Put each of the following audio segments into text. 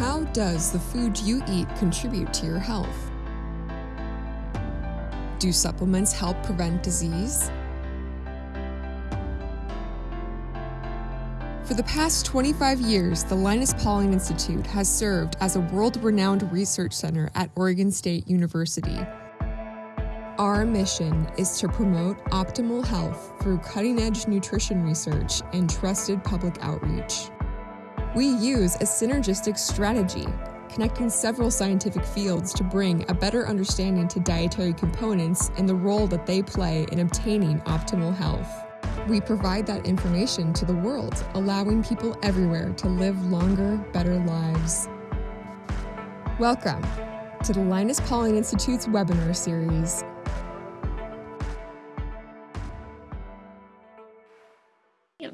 How does the food you eat contribute to your health? Do supplements help prevent disease? For the past 25 years, the Linus Pauling Institute has served as a world renowned research center at Oregon State University. Our mission is to promote optimal health through cutting edge nutrition research and trusted public outreach. We use a synergistic strategy, connecting several scientific fields to bring a better understanding to dietary components and the role that they play in obtaining optimal health. We provide that information to the world, allowing people everywhere to live longer, better lives. Welcome to the Linus Pauling Institute's webinar series,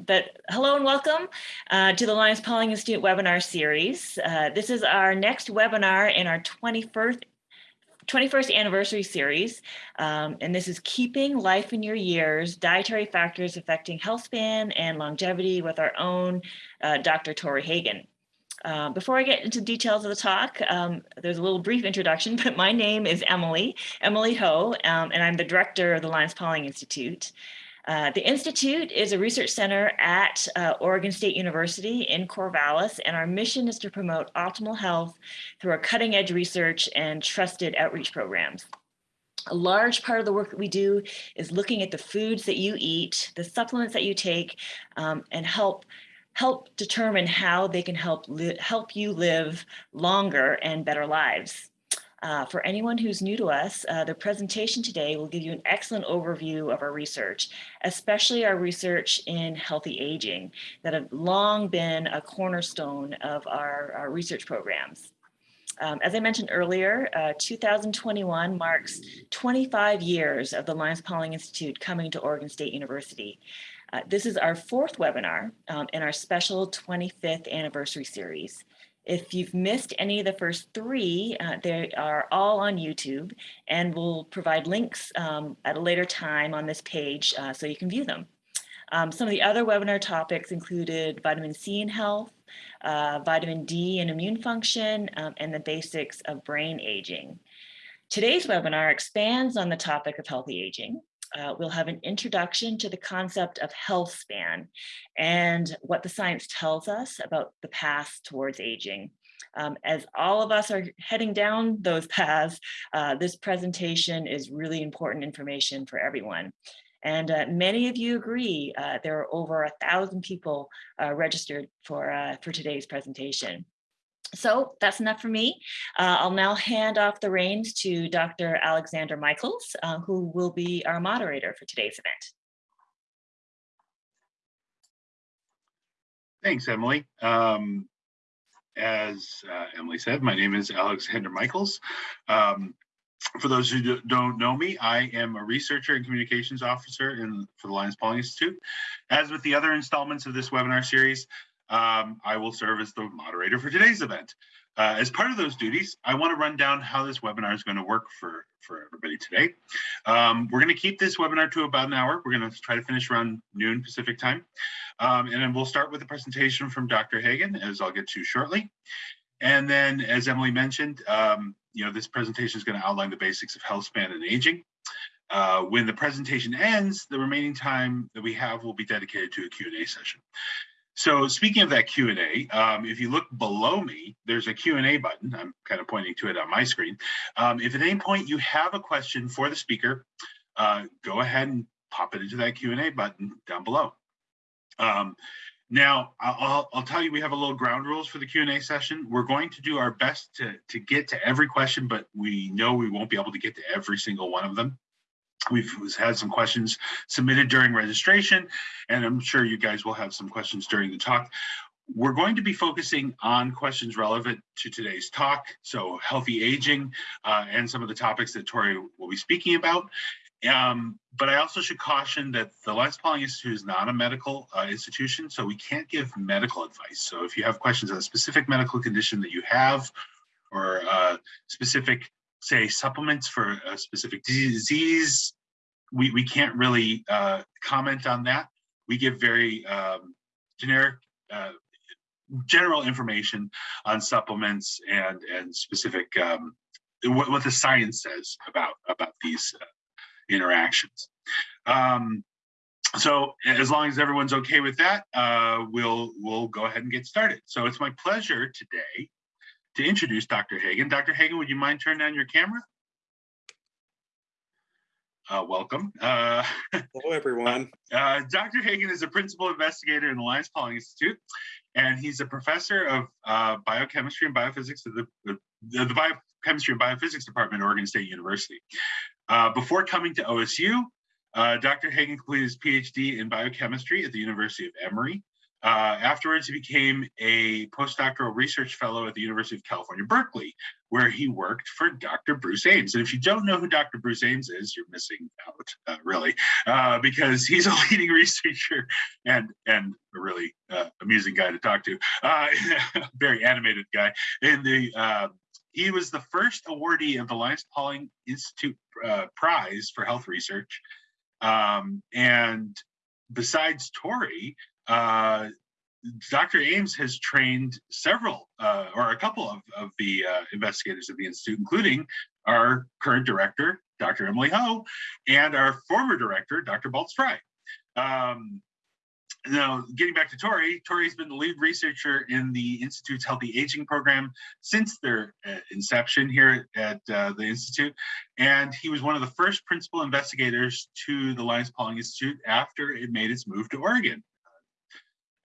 but hello and welcome uh, to the Linus Pauling Institute webinar series. Uh, this is our next webinar in our 21st 21st anniversary series, um, and this is Keeping Life in Your Years, Dietary Factors Affecting Health Span and Longevity with our own uh, Dr. Tory Hagen. Uh, before I get into details of the talk, um, there's a little brief introduction, but my name is Emily, Emily Ho, um, and I'm the director of the Linus Pauling Institute. Uh, the Institute is a research center at uh, Oregon State University in Corvallis, and our mission is to promote optimal health through our cutting edge research and trusted outreach programs. A large part of the work that we do is looking at the foods that you eat, the supplements that you take, um, and help help determine how they can help help you live longer and better lives. Uh, for anyone who's new to us, uh, the presentation today will give you an excellent overview of our research, especially our research in healthy aging that have long been a cornerstone of our, our research programs. Um, as I mentioned earlier, uh, 2021 marks 25 years of the Linus Pauling Institute coming to Oregon State University. Uh, this is our fourth webinar um, in our special 25th anniversary series. If you've missed any of the first three, uh, they are all on YouTube and we'll provide links um, at a later time on this page uh, so you can view them. Um, some of the other webinar topics included vitamin C in health, uh, vitamin D and immune function, um, and the basics of brain aging. Today's webinar expands on the topic of healthy aging uh, we'll have an introduction to the concept of health span and what the science tells us about the path towards aging. Um, as all of us are heading down those paths, uh, this presentation is really important information for everyone. And uh, many of you agree uh, there are over a thousand people uh, registered for, uh, for today's presentation. So that's enough for me. Uh, I'll now hand off the reins to Dr. Alexander Michels, uh, who will be our moderator for today's event. Thanks, Emily. Um, as uh, Emily said, my name is Alexander Michels. Um, for those who don't know me, I am a researcher and communications officer in, for the Linus Pauling Institute. As with the other installments of this webinar series, um, I will serve as the moderator for today's event. Uh, as part of those duties, I want to run down how this webinar is going to work for, for everybody today. Um, we're going to keep this webinar to about an hour. We're going to try to finish around noon Pacific time. Um, and then we'll start with a presentation from Dr. Hagen, as I'll get to shortly. And then, as Emily mentioned, um, you know, this presentation is going to outline the basics of health span and aging. Uh, when the presentation ends, the remaining time that we have will be dedicated to a Q&A session. So speaking of that Q&A, um, if you look below me, there's a Q&A button. I'm kind of pointing to it on my screen. Um, if at any point you have a question for the speaker, uh, go ahead and pop it into that Q&A button down below. Um, now, I'll, I'll, tell you, we have a little ground rules for the Q&A session. We're going to do our best to, to get to every question, but we know we won't be able to get to every single one of them. We've had some questions submitted during registration, and I'm sure you guys will have some questions during the talk. We're going to be focusing on questions relevant to today's talk, so healthy aging uh, and some of the topics that Tory will be speaking about. Um, but I also should caution that the Linus Pauling Institute is not a medical uh, institution, so we can't give medical advice. So if you have questions on a specific medical condition that you have or uh, specific say supplements for a specific disease, we, we can't really uh, comment on that. We give very um, generic uh, general information on supplements and and specific um, what, what the science says about about these uh, interactions. Um, so as long as everyone's okay with that, uh, we'll we'll go ahead and get started. So it's my pleasure today to introduce Dr. Hagen. Dr. Hagen, would you mind turning on your camera? Uh, welcome. Uh, Hello, everyone. Uh, Dr. Hagen is a principal investigator in the Linus Pauling Institute, and he's a professor of uh, biochemistry and biophysics at the, the, the biochemistry and biophysics department at Oregon State University. Uh, before coming to OSU, uh, Dr. Hagen completed his PhD in biochemistry at the University of Emory. Uh, afterwards, he became a postdoctoral research fellow at the University of California, Berkeley, where he worked for Dr. Bruce Ames. And if you don't know who Dr. Bruce Ames is, you're missing out, uh, really, uh, because he's a leading researcher and and a really uh, amusing guy to talk to, uh, very animated guy. In the uh, he was the first awardee of the Linus Pauling Institute Prize for Health Research. Um, and besides Tory, uh, Dr. Ames has trained several uh, or a couple of, of the uh, investigators at the Institute, including our current director, Dr. Emily Ho, and our former director, Dr. Balz Frei. Um, now, getting back to Tory, Tory's been the lead researcher in the Institute's Healthy Aging program since their uh, inception here at uh, the Institute. And he was one of the first principal investigators to the Linus Pauling Institute after it made its move to Oregon.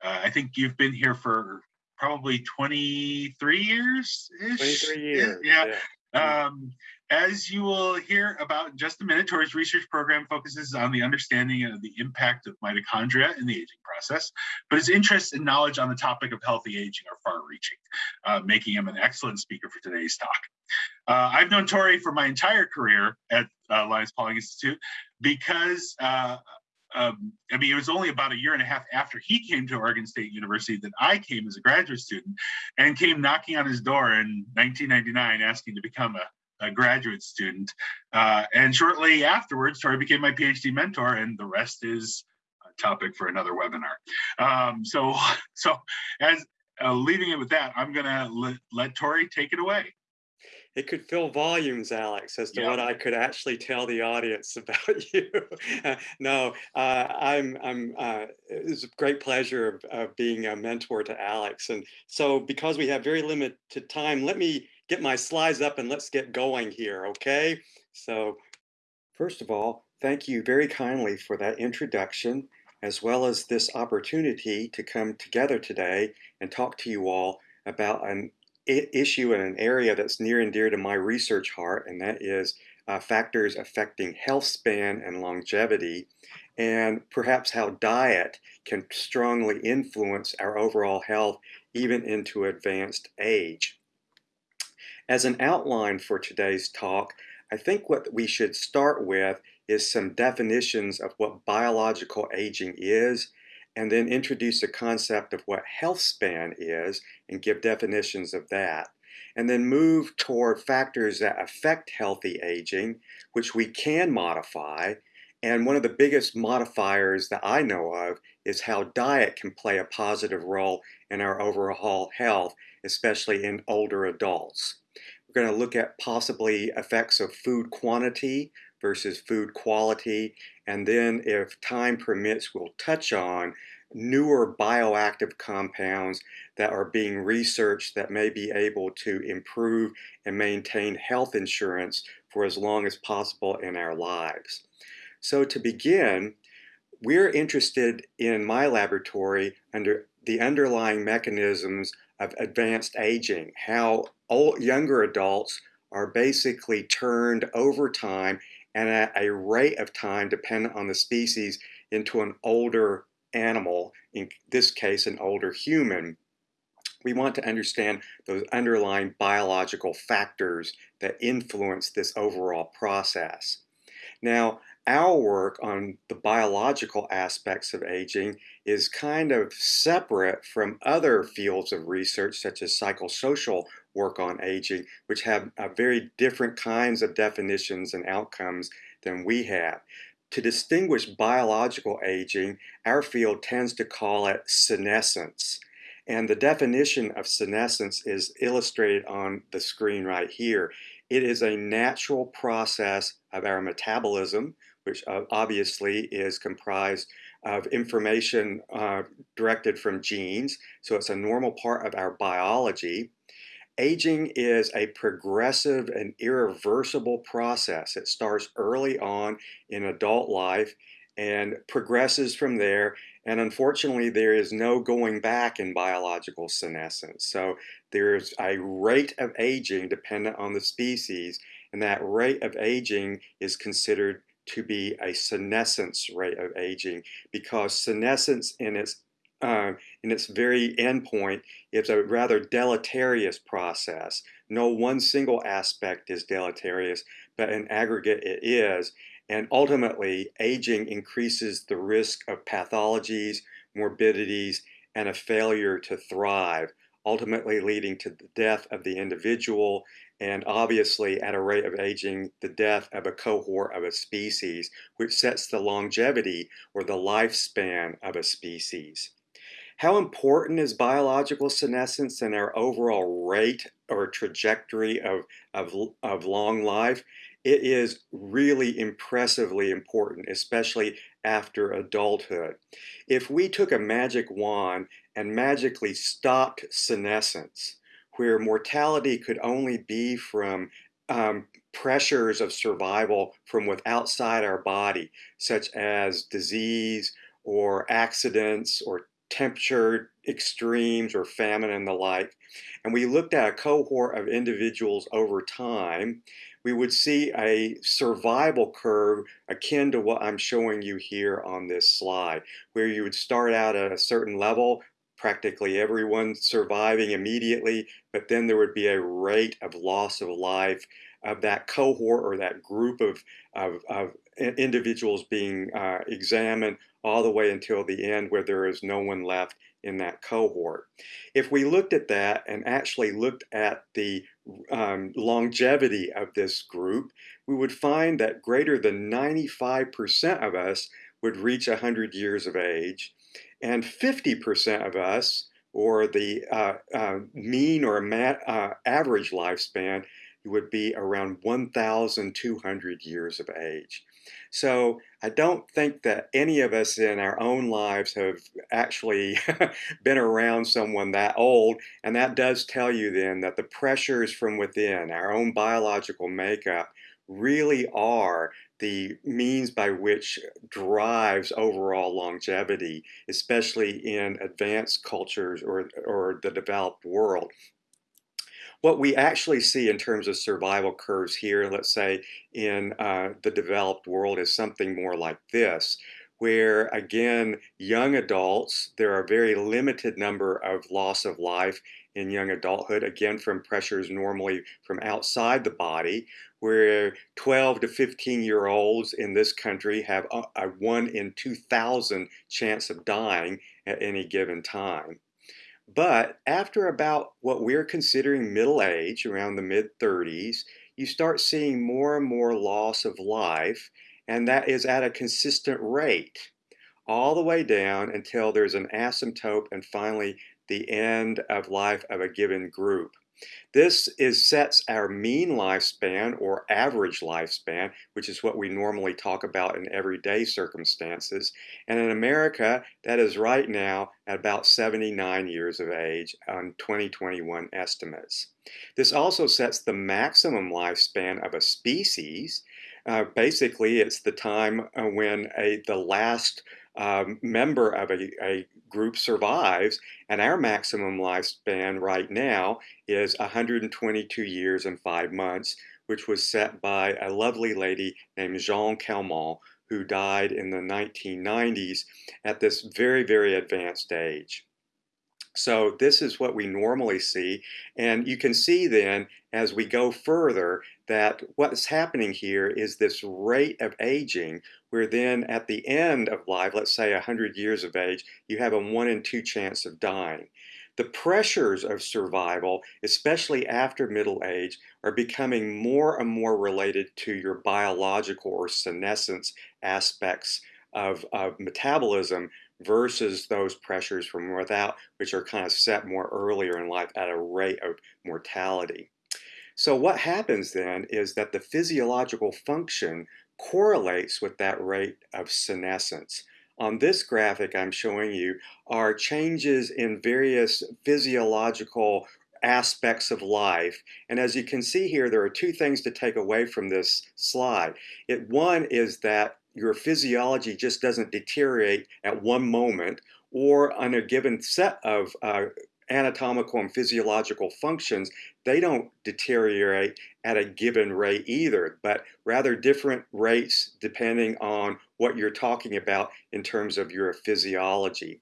Uh, I think you've been here for probably 23 years ish. 23 years. Yeah. yeah. Um, as you will hear about in just a minute, Tory's research program focuses on the understanding of the impact of mitochondria in the aging process, but his interest and knowledge on the topic of healthy aging are far-reaching, uh, making him an excellent speaker for today's talk. Uh, I've known Tory for my entire career at uh, Linus Pauling Institute because uh, um, I mean, it was only about a year and a half after he came to Oregon State University that I came as a graduate student and came knocking on his door in 1999 asking to become a, a graduate student. Uh, and shortly afterwards, Tory became my PhD mentor, and the rest is a topic for another webinar. Um, so, so as uh, leaving it with that, I'm going to let, let Tory take it away it could fill volumes, Alex, as to yeah. what I could actually tell the audience about you. no, uh, I'm, I'm, uh, it's a great pleasure of, of, being a mentor to Alex. And so because we have very limited time, let me get my slides up and let's get going here, okay? So first of all, thank you very kindly for that introduction, as well as this opportunity to come together today and talk to you all about an issue in an area that's near and dear to my research heart, and that is uh, factors affecting health span and longevity, and perhaps how diet can strongly influence our overall health even into advanced age. As an outline for today's talk, I think what we should start with is some definitions of what biological aging is and then introduce the concept of what health span is and give definitions of that. And then move toward factors that affect healthy aging, which we can modify. And one of the biggest modifiers that I know of is how diet can play a positive role in our overall health, especially in older adults. We're going to look at possibly effects of food quantity versus food quality. And then if time permits, we'll touch on newer bioactive compounds that are being researched that may be able to improve and maintain health insurance for as long as possible in our lives. So to begin, we're interested in my laboratory under the underlying mechanisms of advanced aging, how old, younger adults are basically turned over time and at a rate of time dependent on the species into an older animal, in this case an older human, we want to understand those underlying biological factors that influence this overall process. Now, our work on the biological aspects of aging is kind of separate from other fields of research such as psychosocial work on aging, which have uh, very different kinds of definitions and outcomes than we have. To distinguish biological aging, our field tends to call it senescence. And the definition of senescence is illustrated on the screen right here. It is a natural process of our metabolism, which uh, obviously is comprised of information uh, directed from genes. So it's a normal part of our biology. Aging is a progressive and irreversible process. It starts early on in adult life and progresses from there. And unfortunately, there is no going back in biological senescence. So there's a rate of aging dependent on the species, and that rate of aging is considered to be a senescence rate of aging because senescence in its uh, in its very endpoint is a rather deleterious process. No one single aspect is deleterious, but in aggregate it is. And ultimately, aging increases the risk of pathologies, morbidities, and a failure to thrive, ultimately leading to the death of the individual and obviously at a rate of aging, the death of a cohort of a species, which sets the longevity or the lifespan of a species. How important is biological senescence in our overall rate or trajectory of, of, of long life? It is really impressively important, especially after adulthood. If we took a magic wand and magically stopped senescence, where mortality could only be from um, pressures of survival from outside our body, such as disease or accidents or temperature extremes or famine and the like. And we looked at a cohort of individuals over time, we would see a survival curve akin to what I'm showing you here on this slide, where you would start out at a certain level, practically everyone surviving immediately, but then there would be a rate of loss of life of that cohort or that group of, of, of individuals being uh, examined all the way until the end where there is no one left in that cohort. If we looked at that and actually looked at the um, longevity of this group, we would find that greater than 95% of us would reach 100 years of age and 50% of us, or the uh, uh, mean or uh, average lifespan, would be around 1,200 years of age. So I don't think that any of us in our own lives have actually been around someone that old. And that does tell you then that the pressures from within, our own biological makeup, really are the means by which drives overall longevity, especially in advanced cultures or, or the developed world. What we actually see in terms of survival curves here, let's say in uh, the developed world, is something more like this, where again, young adults, there are a very limited number of loss of life in young adulthood, again from pressures normally from outside the body, where 12 to 15 year olds in this country have a, a 1 in 2,000 chance of dying at any given time. But after about what we're considering middle age, around the mid 30s, you start seeing more and more loss of life, and that is at a consistent rate all the way down until there's an asymptote and finally the end of life of a given group. This is sets our mean lifespan or average lifespan, which is what we normally talk about in everyday circumstances. And in America, that is right now at about 79 years of age on 2021 estimates. This also sets the maximum lifespan of a species. Uh, basically, it's the time uh, when a, the last um, member of a, a group survives, and our maximum lifespan right now is 122 years and five months, which was set by a lovely lady named Jeanne Calment, who died in the 1990s at this very, very advanced age. So this is what we normally see. And you can see then as we go further that what's happening here is this rate of aging where then at the end of life, let's say 100 years of age, you have a one in two chance of dying. The pressures of survival, especially after middle age, are becoming more and more related to your biological or senescence aspects of, of metabolism versus those pressures from without, which are kind of set more earlier in life at a rate of mortality. So what happens then is that the physiological function correlates with that rate of senescence. On this graphic I'm showing you are changes in various physiological aspects of life. And as you can see here, there are two things to take away from this slide. It, one is that your physiology just doesn't deteriorate at one moment or on a given set of uh, anatomical and physiological functions, they don't deteriorate at a given rate either, but rather different rates depending on what you're talking about in terms of your physiology.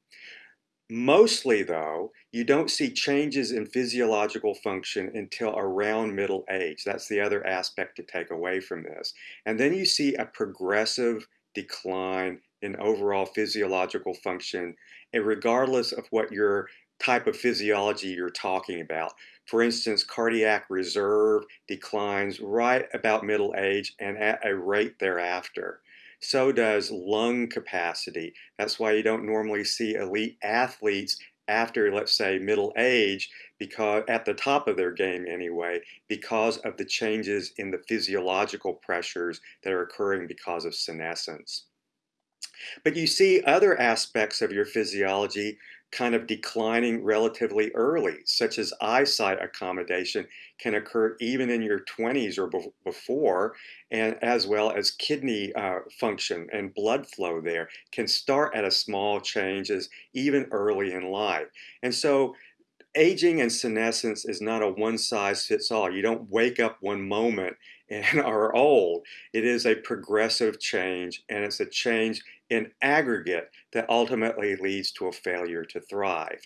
Mostly though, you don't see changes in physiological function until around middle age. That's the other aspect to take away from this. And then you see a progressive decline in overall physiological function, and regardless of what your type of physiology you're talking about. For instance, cardiac reserve declines right about middle age and at a rate thereafter. So does lung capacity. That's why you don't normally see elite athletes after, let's say, middle age, because at the top of their game anyway, because of the changes in the physiological pressures that are occurring because of senescence. But you see other aspects of your physiology kind of declining relatively early, such as eyesight accommodation can occur even in your 20s or be before, and as well as kidney uh, function and blood flow there can start at a small changes even early in life. And so aging and senescence is not a one size fits all. You don't wake up one moment and are old. It is a progressive change and it's a change in aggregate that ultimately leads to a failure to thrive.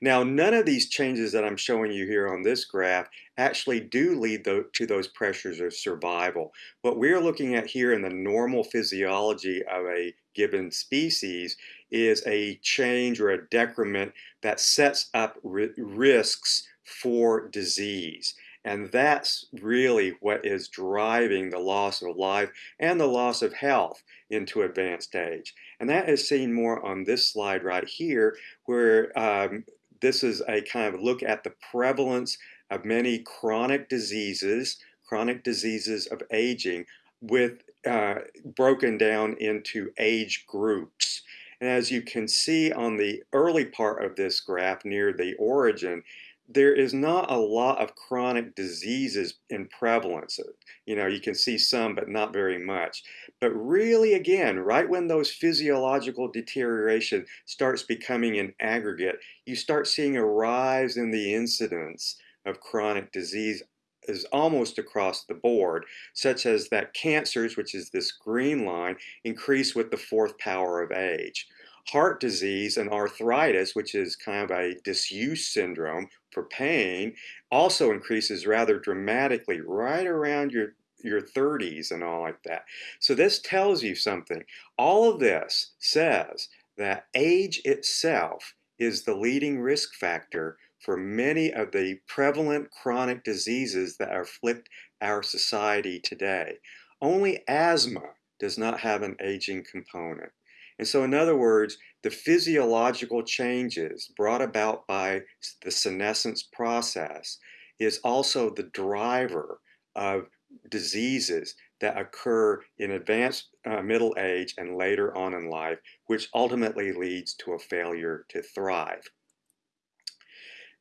Now, none of these changes that I'm showing you here on this graph actually do lead to those pressures of survival. What we're looking at here in the normal physiology of a given species is a change or a decrement that sets up risks for disease. And that's really what is driving the loss of life and the loss of health into advanced age. And that is seen more on this slide right here, where um, this is a kind of look at the prevalence of many chronic diseases, chronic diseases of aging, with uh, broken down into age groups. And as you can see on the early part of this graph near the origin, there is not a lot of chronic diseases in prevalence. You know, you can see some, but not very much. But really, again, right when those physiological deterioration starts becoming an aggregate, you start seeing a rise in the incidence of chronic disease is almost across the board, such as that cancers, which is this green line, increase with the fourth power of age heart disease and arthritis, which is kind of a disuse syndrome for pain, also increases rather dramatically right around your your 30s and all like that. So this tells you something. All of this says that age itself is the leading risk factor for many of the prevalent chronic diseases that afflict our society today. Only asthma does not have an aging component. And so, in other words, the physiological changes brought about by the senescence process is also the driver of diseases that occur in advanced uh, middle age and later on in life, which ultimately leads to a failure to thrive.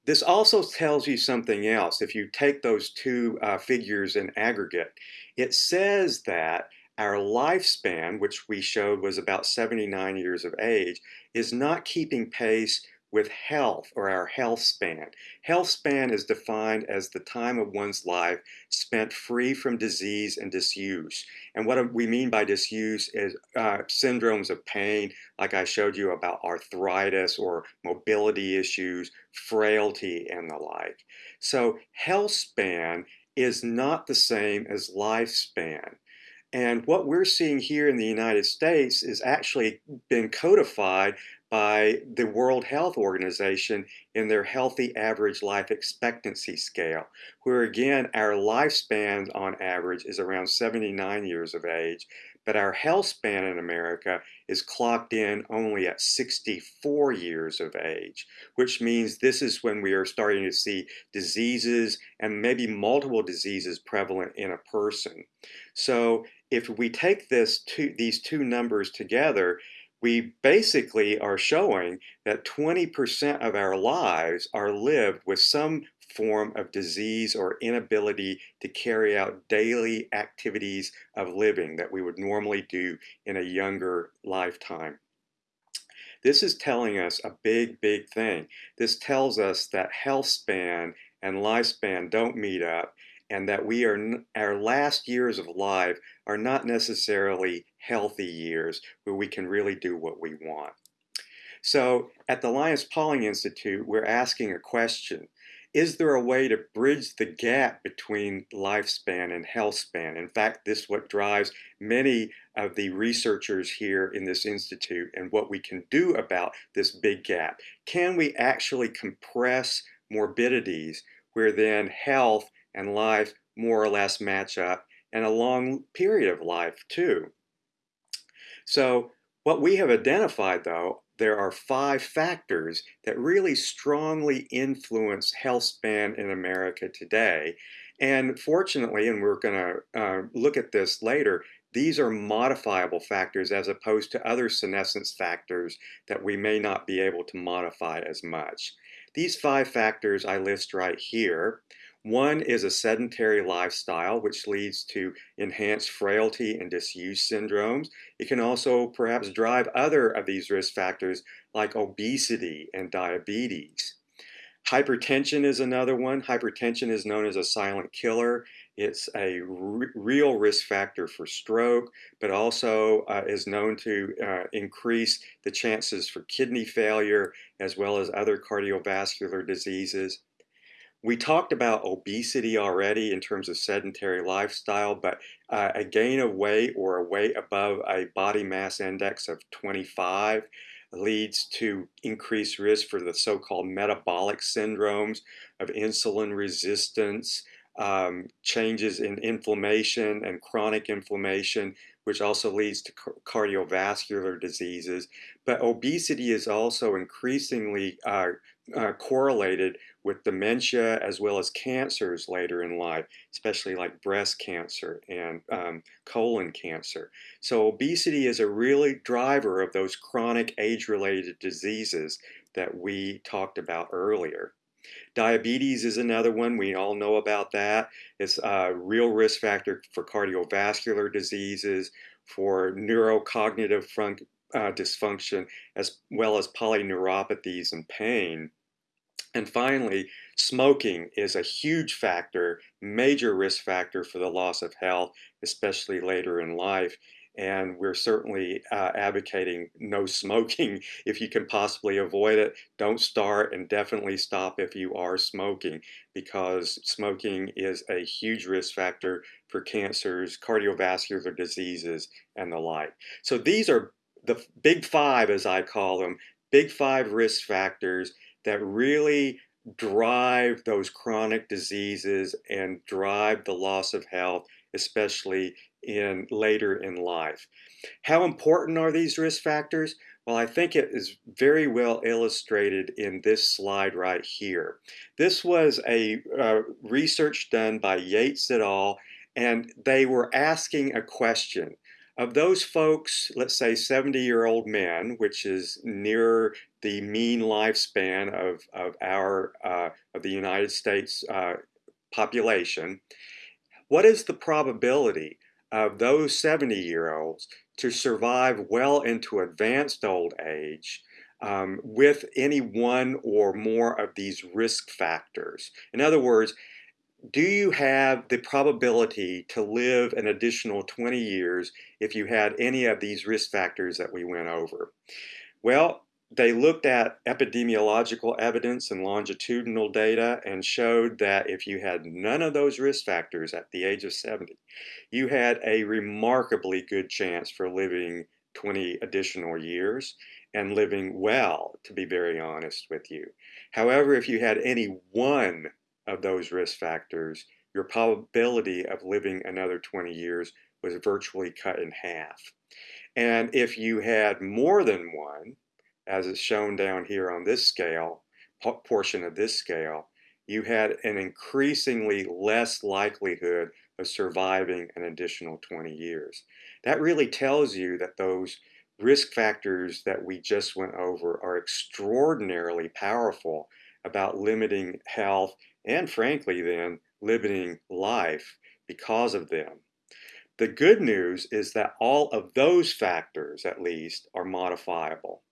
This also tells you something else. If you take those two uh, figures in aggregate, it says that our lifespan, which we showed was about 79 years of age, is not keeping pace with health or our health span. Health span is defined as the time of one's life spent free from disease and disuse. And what we mean by disuse is uh, syndromes of pain, like I showed you about arthritis or mobility issues, frailty, and the like. So health span is not the same as lifespan. And what we're seeing here in the United States is actually been codified by the World Health Organization in their Healthy Average Life Expectancy Scale, where again, our lifespan on average is around 79 years of age, but our health span in America is clocked in only at 64 years of age, which means this is when we are starting to see diseases and maybe multiple diseases prevalent in a person. So if we take this two, these two numbers together, we basically are showing that 20% of our lives are lived with some form of disease or inability to carry out daily activities of living that we would normally do in a younger lifetime. This is telling us a big, big thing. This tells us that health span and lifespan don't meet up and that we are our last years of life are not necessarily healthy years where we can really do what we want. So at the Linus Pauling Institute, we're asking a question. Is there a way to bridge the gap between lifespan and health span? In fact, this is what drives many of the researchers here in this institute and what we can do about this big gap. Can we actually compress morbidities where then health and life more or less match up and a long period of life too. So what we have identified though, there are five factors that really strongly influence health span in America today. And fortunately, and we're going to uh, look at this later, these are modifiable factors as opposed to other senescence factors that we may not be able to modify as much. These five factors I list right here. One is a sedentary lifestyle, which leads to enhanced frailty and disuse syndromes. It can also perhaps drive other of these risk factors like obesity and diabetes. Hypertension is another one. Hypertension is known as a silent killer. It's a real risk factor for stroke, but also uh, is known to uh, increase the chances for kidney failure as well as other cardiovascular diseases. We talked about obesity already in terms of sedentary lifestyle, but uh, a gain of weight or a weight above a body mass index of 25 leads to increased risk for the so-called metabolic syndromes of insulin resistance, um, changes in inflammation and chronic inflammation, which also leads to cardiovascular diseases. But obesity is also increasingly uh, uh, correlated with dementia as well as cancers later in life, especially like breast cancer and um, colon cancer. So obesity is a really driver of those chronic age-related diseases that we talked about earlier. Diabetes is another one. We all know about that. It's a real risk factor for cardiovascular diseases, for neurocognitive uh, dysfunction, as well as polyneuropathies and pain. And finally, smoking is a huge factor, major risk factor for the loss of health, especially later in life. And we're certainly uh, advocating no smoking if you can possibly avoid it. Don't start and definitely stop if you are smoking because smoking is a huge risk factor for cancers, cardiovascular diseases, and the like. So these are the big five, as I call them, big five risk factors that really drive those chronic diseases and drive the loss of health, especially in later in life. How important are these risk factors? Well, I think it is very well illustrated in this slide right here. This was a uh, research done by Yates et al. and they were asking a question. Of those folks, let's say 70 year old men, which is near the mean lifespan of, of our, uh, of the United States uh, population, what is the probability of those 70 year olds to survive well into advanced old age um, with any one or more of these risk factors? In other words, do you have the probability to live an additional 20 years if you had any of these risk factors that we went over? Well, they looked at epidemiological evidence and longitudinal data and showed that if you had none of those risk factors at the age of 70, you had a remarkably good chance for living 20 additional years. and living well, to be very honest with you. However, if you had any one of those risk factors, your probability of living another 20 years was virtually cut in half. And if you had more than one, as is shown down here on this scale, portion of this scale, you had an increasingly less likelihood of surviving an additional 20 years. That really tells you that those risk factors that we just went over are extraordinarily powerful about limiting health and frankly then limiting life because of them. The good news is that all of those factors at least are modifiable.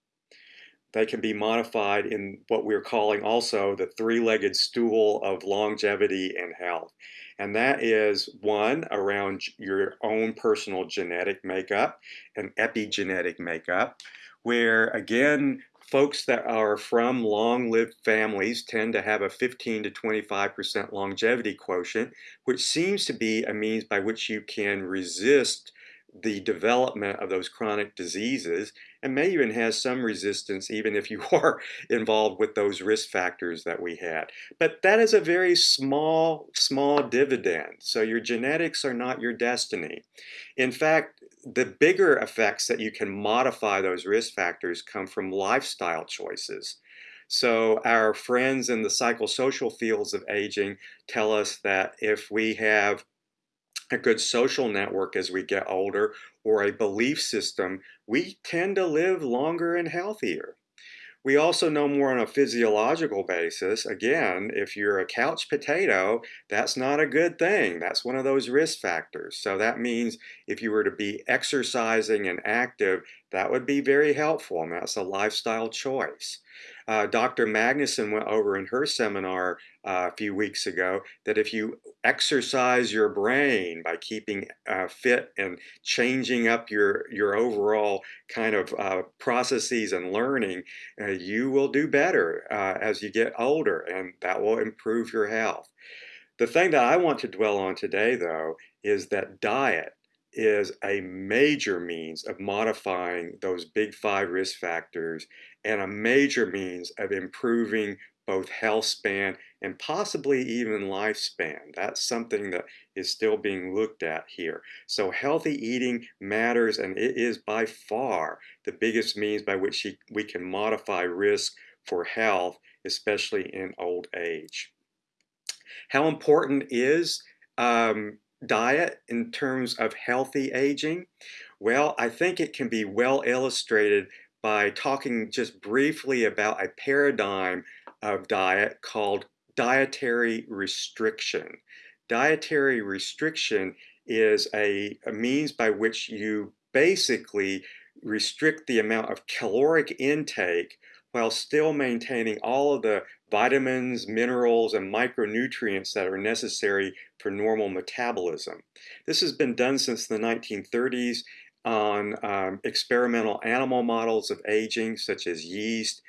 They can be modified in what we're calling also the three-legged stool of longevity and health. And that is one around your own personal genetic makeup and epigenetic makeup, where again, folks that are from long-lived families tend to have a 15 to 25% longevity quotient, which seems to be a means by which you can resist the development of those chronic diseases and may even has some resistance even if you are involved with those risk factors that we had. But that is a very small, small dividend. So your genetics are not your destiny. In fact, the bigger effects that you can modify those risk factors come from lifestyle choices. So our friends in the psychosocial fields of aging tell us that if we have a good social network as we get older or a belief system, we tend to live longer and healthier. We also know more on a physiological basis. Again, if you're a couch potato, that's not a good thing. That's one of those risk factors. So that means if you were to be exercising and active, that would be very helpful, and that's a lifestyle choice. Uh, Dr. Magnusson went over in her seminar uh, a few weeks ago that if you exercise your brain by keeping uh, fit and changing up your, your overall kind of uh, processes and learning, uh, you will do better uh, as you get older and that will improve your health. The thing that I want to dwell on today, though, is that diet is a major means of modifying those big five risk factors and a major means of improving both health span and possibly even lifespan. That's something that is still being looked at here. So healthy eating matters and it is by far the biggest means by which we can modify risk for health, especially in old age. How important is um, diet in terms of healthy aging? Well, I think it can be well illustrated by talking just briefly about a paradigm of diet called dietary restriction. Dietary restriction is a, a, means by which you basically restrict the amount of caloric intake while still maintaining all of the vitamins, minerals, and micronutrients that are necessary for normal metabolism. This has been done since the 1930s on um, experimental animal models of aging, such as yeast,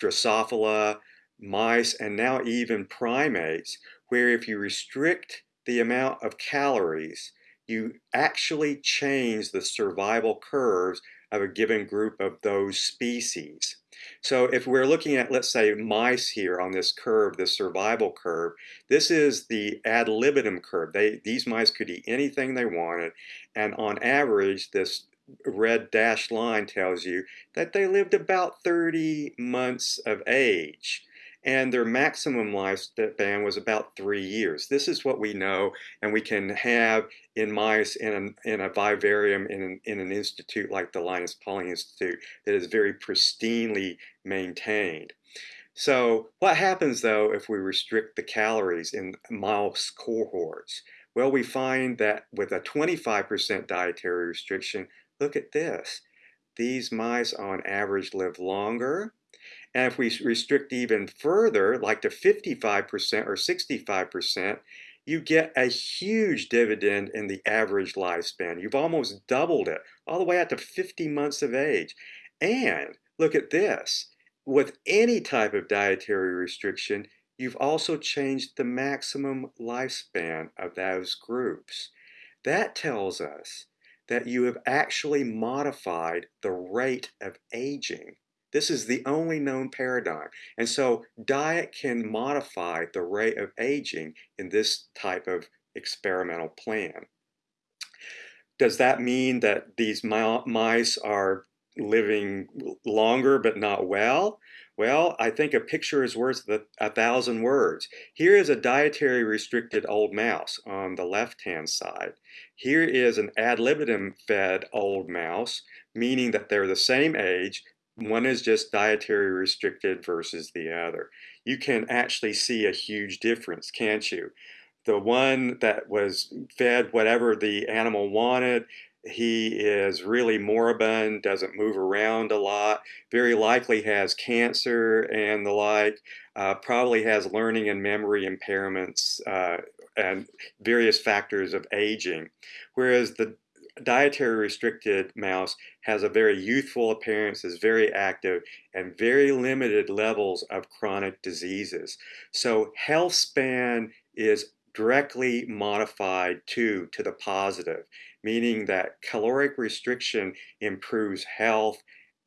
Drosophila, mice, and now even primates, where if you restrict the amount of calories, you actually change the survival curves of a given group of those species. So if we're looking at, let's say, mice here on this curve, the survival curve, this is the ad libitum curve. They, these mice could eat anything they wanted, and on average, this red dashed line tells you that they lived about 30 months of age and their maximum lifespan was about three years. This is what we know, and we can have in mice in, an, in a vivarium in an, in an institute like the Linus Pauling Institute that is very pristinely maintained. So what happens though if we restrict the calories in mouse cohorts? Well, we find that with a 25% dietary restriction, look at this. These mice on average live longer, and if we restrict even further, like to 55% or 65%, you get a huge dividend in the average lifespan. You've almost doubled it, all the way out to 50 months of age. And look at this. With any type of dietary restriction, you've also changed the maximum lifespan of those groups. That tells us that you have actually modified the rate of aging This is the only known paradigm. And so diet can modify the rate of aging in this type of experimental plan. Does that mean that these mice are living longer but not well? Well, I think a picture is worth a thousand words. Here is a dietary restricted old mouse on the left-hand side. Here is an ad libitum fed old mouse, meaning that they're the same age. One is just dietary restricted versus the other. You can actually see a huge difference, can't you? The one that was fed whatever the animal wanted he is really moribund, doesn't move around a lot, very likely has cancer and the like, uh, probably has learning and memory impairments uh, and various factors of aging. Whereas the dietary restricted mouse has a very youthful appearance, is very active, and very limited levels of chronic diseases. So health span is directly modified to, to the positive meaning that caloric restriction improves health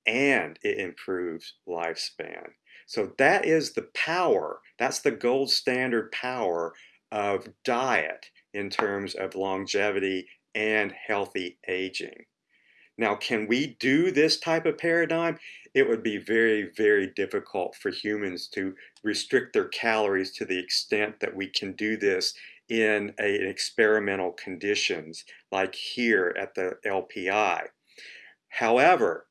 and it improves lifespan. So that is the power, that's the gold standard power of diet in terms of longevity and healthy aging. Now, can we do this type of paradigm? It would be very, very difficult for humans to restrict their calories to the extent that we can do this in experimental conditions like here at the LPI. However,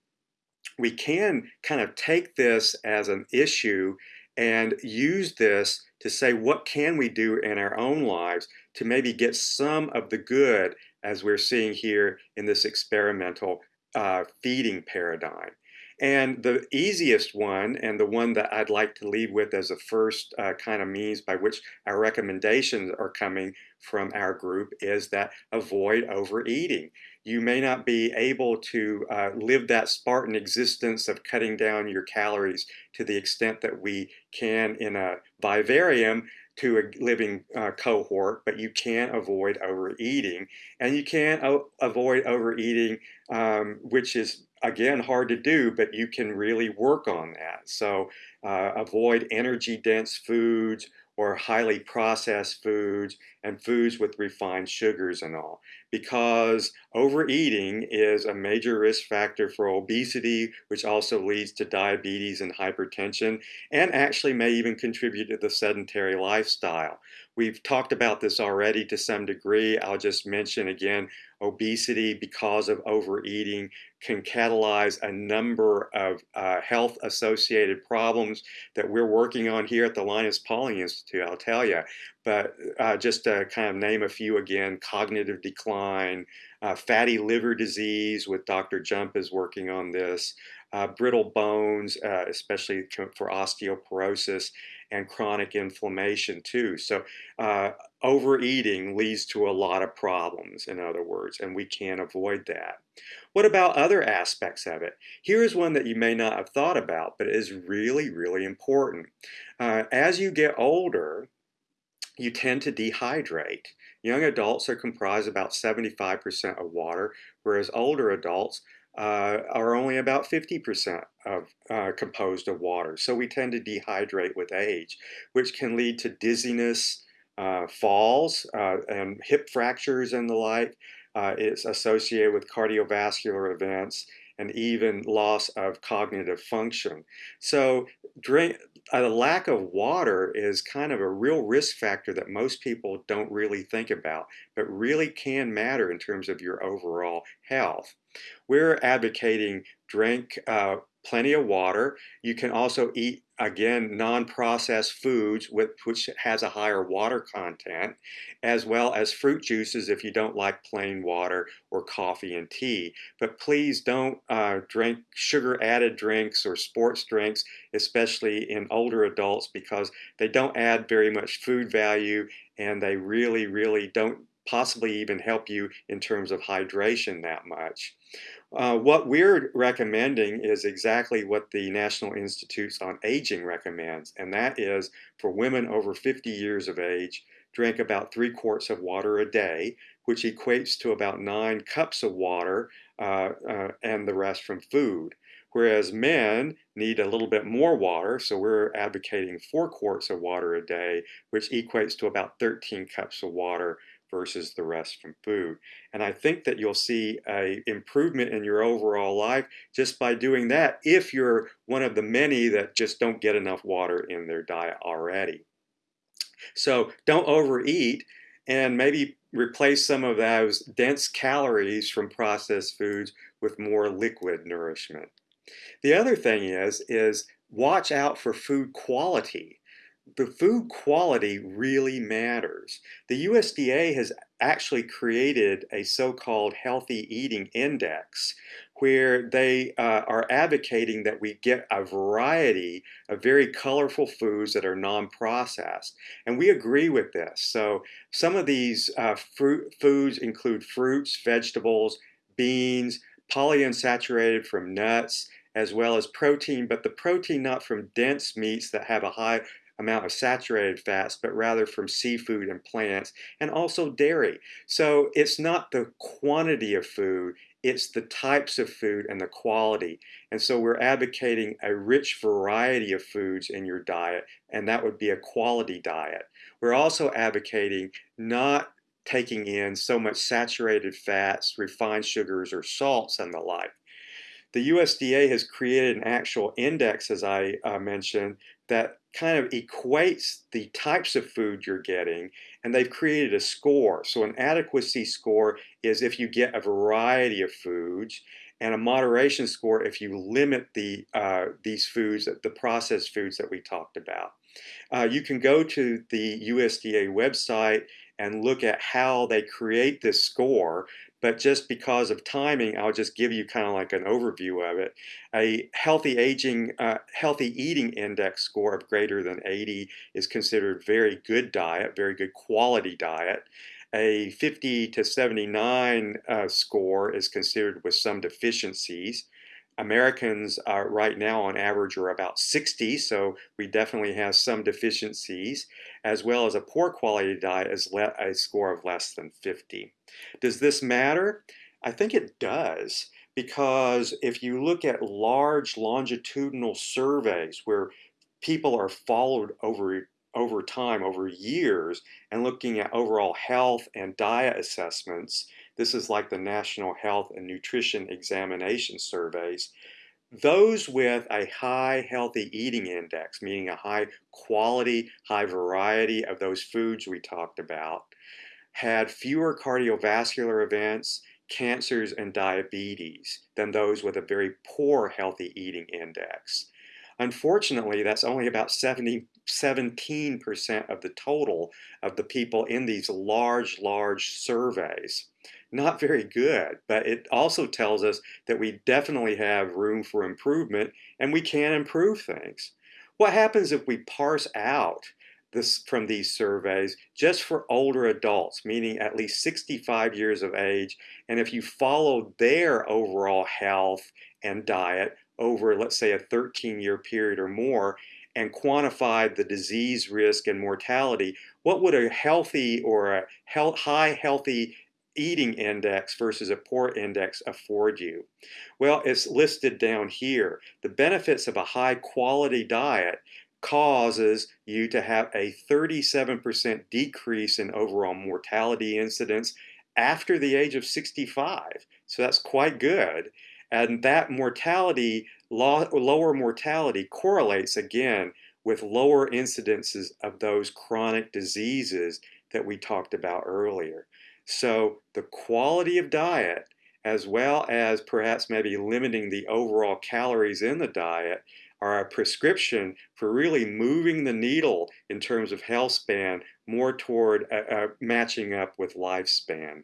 we can kind of take this as an issue and use this to say what can we do in our own lives to maybe get some of the good as we're seeing here in this experimental uh, feeding paradigm. And the easiest one, and the one that I'd like to leave with as a first uh, kind of means by which our recommendations are coming from our group, is that avoid overeating. You may not be able to uh, live that Spartan existence of cutting down your calories to the extent that we can in a vivarium to a living uh, cohort, but you can't avoid overeating. And you can't avoid overeating, um, which is again hard to do but you can really work on that so uh, avoid energy dense foods or highly processed foods and foods with refined sugars and all because overeating is a major risk factor for obesity which also leads to diabetes and hypertension and actually may even contribute to the sedentary lifestyle we've talked about this already to some degree i'll just mention again obesity because of overeating can catalyze a number of uh, health associated problems that we're working on here at the Linus Pauling Institute, I'll tell you. But uh, just to kind of name a few again, cognitive decline, uh, fatty liver disease with Dr. Jump is working on this, uh, brittle bones, uh, especially for osteoporosis, and chronic inflammation too. So uh, overeating leads to a lot of problems, in other words, and we can't avoid that. What about other aspects of it? Here is one that you may not have thought about, but is really, really important. Uh, as you get older, you tend to dehydrate. Young adults are comprised about 75% of water, whereas older adults uh, are only about 50% of uh, composed of water. So we tend to dehydrate with age, which can lead to dizziness, uh, falls, uh, and hip fractures and the like. Uh, it's associated with cardiovascular events and even loss of cognitive function. So drink, a lack of water is kind of a real risk factor that most people don't really think about, but really can matter in terms of your overall health. We're advocating drink uh, plenty of water. You can also eat, again, non-processed foods with, which has a higher water content, as well as fruit juices if you don't like plain water or coffee and tea. But please don't uh, drink sugar-added drinks or sports drinks, especially in older adults, because they don't add very much food value and they really, really don't possibly even help you in terms of hydration that much. Uh, what we're recommending is exactly what the National Institutes on Aging recommends, and that is for women over 50 years of age, drink about three quarts of water a day, which equates to about nine cups of water uh, uh, and the rest from food. whereas men need a little bit more water. So we're advocating four quarts of water a day, which equates to about 13 cups of water versus the rest from food. And I think that you'll see a improvement in your overall life just by doing that if you're one of the many that just don't get enough water in their diet already. So don't overeat and maybe replace some of those dense calories from processed foods with more liquid nourishment. The other thing is, is watch out for food quality. The food quality really matters. The USDA has actually created a so-called healthy eating index where they uh, are advocating that we get a variety of very colorful foods that are non-processed. And we agree with this. So some of these uh, fruit foods include fruits, vegetables, beans, polyunsaturated from nuts, as well as protein, but the protein not from dense meats that have a high amount of saturated fats, but rather from seafood and plants, and also dairy. So it's not the quantity of food, it's the types of food and the quality. And so we're advocating a rich variety of foods in your diet, and that would be a quality diet. We're also advocating not taking in so much saturated fats, refined sugars, or salts and the like. The USDA has created an actual index, as I uh, mentioned, that kind of equates the types of food you're getting, and they've created a score. So an adequacy score is if you get a variety of foods, and a moderation score if you limit the uh, these foods, the processed foods that we talked about. Uh, you can go to the USDA website and look at how they create this score but just because of timing, I'll just give you kind of like an overview of it. A healthy aging, uh, healthy eating index score of greater than 80 is considered very good diet, very good quality diet. A 50 to 79 uh, score is considered with some deficiencies. Americans are right now on average are about 60, so we definitely have some deficiencies, as well as a poor quality diet is a score of less than 50. Does this matter? I think it does, because if you look at large longitudinal surveys where people are followed over over time, over years, and looking at overall health and diet assessments, this is like the National Health and Nutrition Examination Surveys. Those with a high healthy eating index, meaning a high quality, high variety of those foods we talked about, had fewer cardiovascular events, cancers, and diabetes than those with a very poor healthy eating index. Unfortunately, that's only about 70, 17% of the total of the people in these large, large surveys not very good, but it also tells us that we definitely have room for improvement and we can improve things. What happens if we parse out this from these surveys just for older adults, meaning at least 65 years of age, and if you follow their overall health and diet over, let's say, a 13 year period or more, and quantified the disease risk and mortality, what would a healthy or a high healthy eating index versus a poor index afford you? Well, it's listed down here. The benefits of a high quality diet causes you to have a 37% decrease in overall mortality incidence after the age of 65. So that's quite good. And that mortality, lower mortality correlates again with lower incidences of those chronic diseases that we talked about earlier. So the quality of diet, as well as perhaps maybe limiting the overall calories in the diet, are a prescription for really moving the needle in terms of health span more toward uh, uh, matching up with lifespan.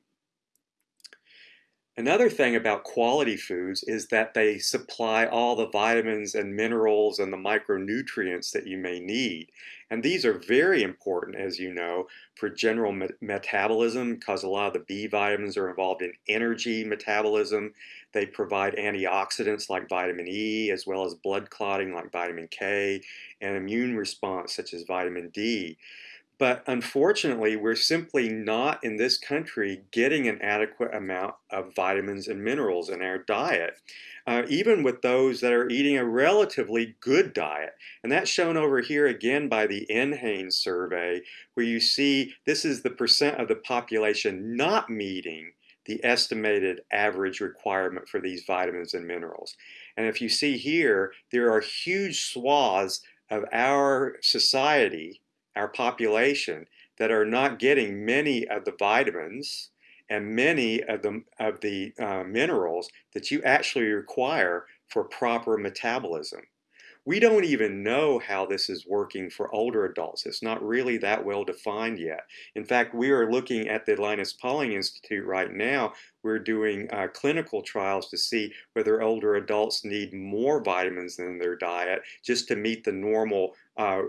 Another thing about quality foods is that they supply all the vitamins and minerals and the micronutrients that you may need. And these are very important, as you know, for general me metabolism because a lot of the B vitamins are involved in energy metabolism. They provide antioxidants like vitamin E, as well as blood clotting like vitamin K, and immune response such as vitamin D. But unfortunately, we're simply not in this country getting an adequate amount of vitamins and minerals in our diet, uh, even with those that are eating a relatively good diet. And that's shown over here again by the NHANES survey, where you see this is the percent of the population not meeting the estimated average requirement for these vitamins and minerals. And if you see here, there are huge swaths of our society our population that are not getting many of the vitamins and many of the, of the uh, minerals that you actually require for proper metabolism. We don't even know how this is working for older adults. It's not really that well defined yet. In fact, we are looking at the Linus Pauling Institute right now. We're doing uh, clinical trials to see whether older adults need more vitamins in their diet just to meet the normal uh,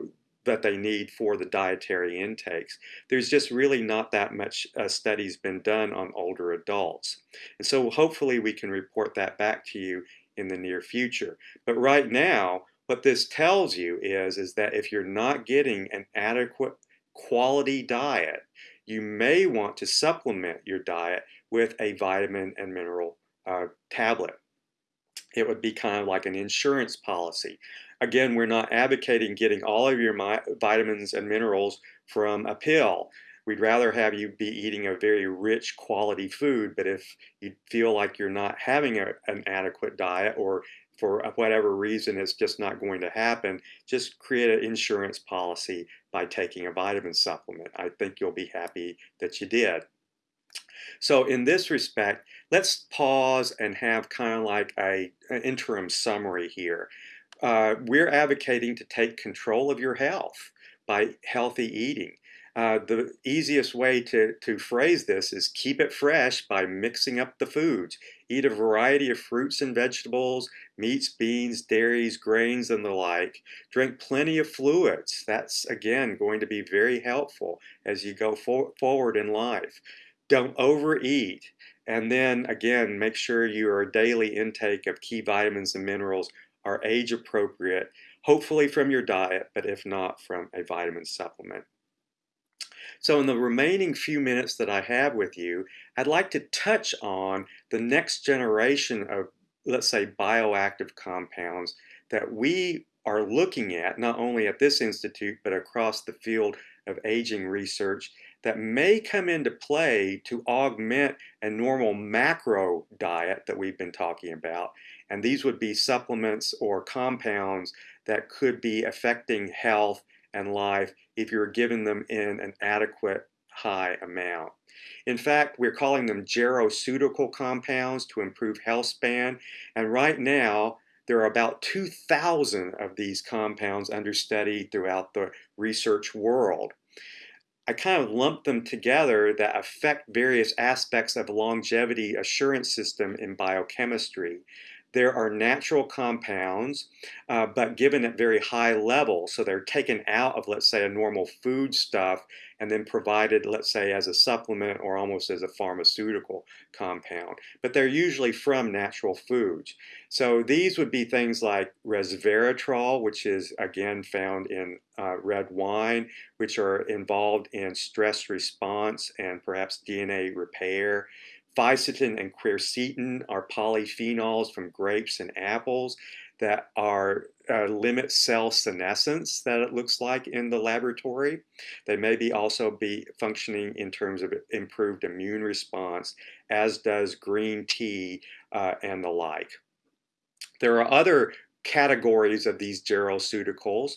that they need for the dietary intakes. There's just really not that much uh, studies been done on older adults. And so hopefully we can report that back to you in the near future. But right now, what this tells you is, is that if you're not getting an adequate quality diet, you may want to supplement your diet with a vitamin and mineral uh, tablet. It would be kind of like an insurance policy. Again, we're not advocating getting all of your vitamins and minerals from a pill. We'd rather have you be eating a very rich quality food, but if you feel like you're not having a, an adequate diet or for whatever reason it's just not going to happen, just create an insurance policy by taking a vitamin supplement. I think you'll be happy that you did. So in this respect, let's pause and have kind of like a, an interim summary here uh, we're advocating to take control of your health by healthy eating. Uh, the easiest way to, to phrase this is keep it fresh by mixing up the foods. Eat a variety of fruits and vegetables, meats, beans, dairies, grains, and the like. Drink plenty of fluids. That's, again, going to be very helpful as you go for forward in life. Don't overeat. And then, again, make sure your daily intake of key vitamins and minerals are age appropriate, hopefully from your diet, but if not, from a vitamin supplement. So in the remaining few minutes that I have with you, I'd like to touch on the next generation of, let's say, bioactive compounds that we are looking at, not only at this institute, but across the field of aging research that may come into play to augment a normal macro diet that we've been talking about. And these would be supplements or compounds that could be affecting health and life if you're giving them in an adequate high amount. In fact, we're calling them geroceutical compounds to improve health span. And right now, there are about 2,000 of these compounds under study throughout the research world. I kind of lump them together that affect various aspects of longevity assurance system in biochemistry. There are natural compounds, uh, but given at very high levels. So they're taken out of, let's say, a normal food stuff and then provided, let's say, as a supplement or almost as a pharmaceutical compound. But they're usually from natural foods. So these would be things like resveratrol, which is again found in uh, red wine, which are involved in stress response and perhaps DNA repair. Fisetin and quercetin are polyphenols from grapes and apples that are uh, limit cell senescence that it looks like in the laboratory. They may be also be functioning in terms of improved immune response, as does green tea uh, and the like. There are other categories of these geroceuticals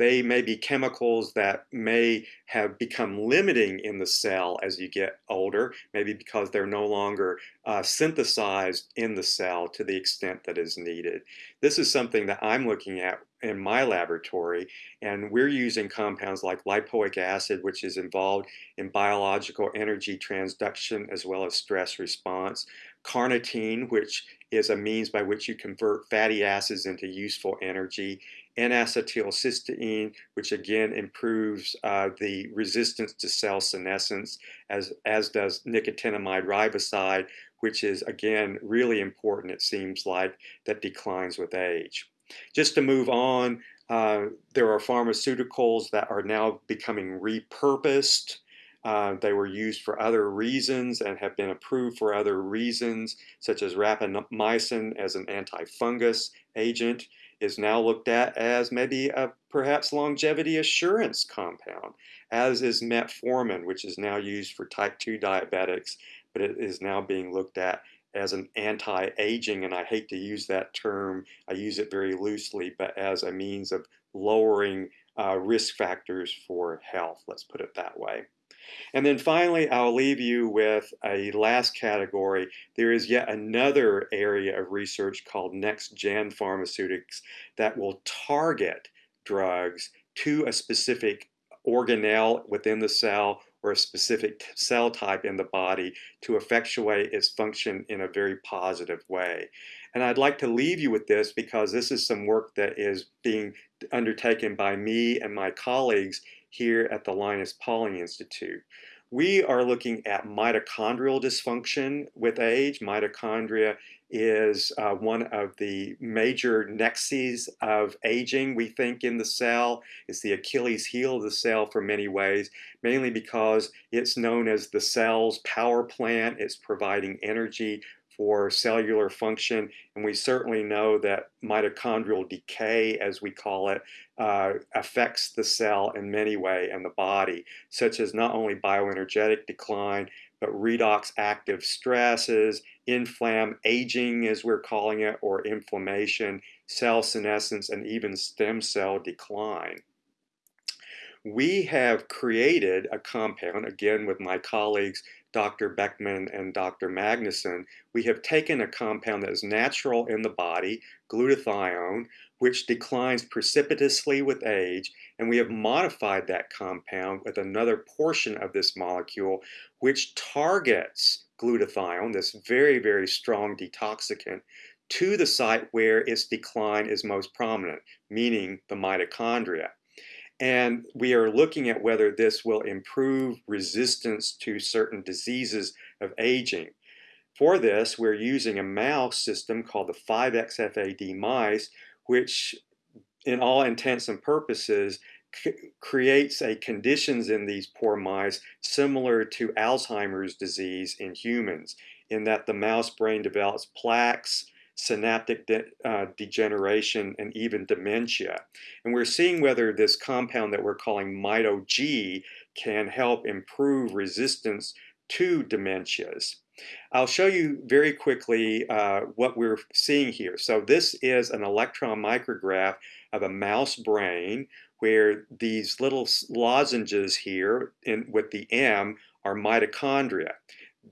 they may be chemicals that may have become limiting in the cell as you get older, maybe because they're no longer uh, synthesized in the cell to the extent that is needed. This is something that I'm looking at in my laboratory, and we're using compounds like lipoic acid, which is involved in biological energy transduction as well as stress response, carnitine, which is a means by which you convert fatty acids into useful energy, N-acetylcysteine, which again improves uh, the resistance to cell senescence, as, as does nicotinamide riboside, which is again really important, it seems like, that declines with age. Just to move on, Uh, there are pharmaceuticals that are now becoming repurposed. Uh, they were used for other reasons and have been approved for other reasons, such as rapamycin as an antifungus agent is now looked at as maybe a perhaps longevity assurance compound, as is metformin, which is now used for type 2 diabetics, but it is now being looked at as an anti-aging, and I hate to use that term, I use it very loosely, but as a means of lowering uh, risk factors for health, let's put it that way. And then finally, I'll leave you with a last category. There is yet another area of research called next-gen pharmaceutics that will target drugs to a specific organelle within the cell or a specific cell type in the body to effectuate its function in a very positive way. And I'd like to leave you with this because this is some work that is being undertaken by me and my colleagues here at the Linus Pauling Institute. We are looking at mitochondrial dysfunction with age. Mitochondria is uh, one of the major nexes of aging, we think, in the cell. It's the Achilles heel of the cell for many ways, mainly because it's known as the cell's power plant. It's providing energy for cellular function. And we certainly know that mitochondrial decay, as we call it, uh, affects the cell in many ways and the body, such as not only bioenergetic decline, but redox active stresses, inflam aging, as we're calling it, or inflammation, cell senescence, and even stem cell decline. We have created a compound, again with my colleagues Dr. Beckman and Dr. Magnusson, we have taken a compound that is natural in the body, glutathione, which declines precipitously with age, and we have modified that compound with another portion of this molecule, which targets glutathione, this very, very strong detoxicant, to the site where its decline is most prominent, meaning the mitochondria. And we are looking at whether this will improve resistance to certain diseases of aging. For this, we're using a mouse system called the 5XFAD mice, which in all intents and purposes creates a conditions in these poor mice similar to Alzheimer's disease in humans, in that the mouse brain develops plaques, synaptic de uh, degeneration, and even dementia. And we're seeing whether this compound that we're calling MitoG can help improve resistance to dementias. I'll show you very quickly uh, what we're seeing here. So this is an electron micrograph of a mouse brain where these little lozenges here in, with the M are mitochondria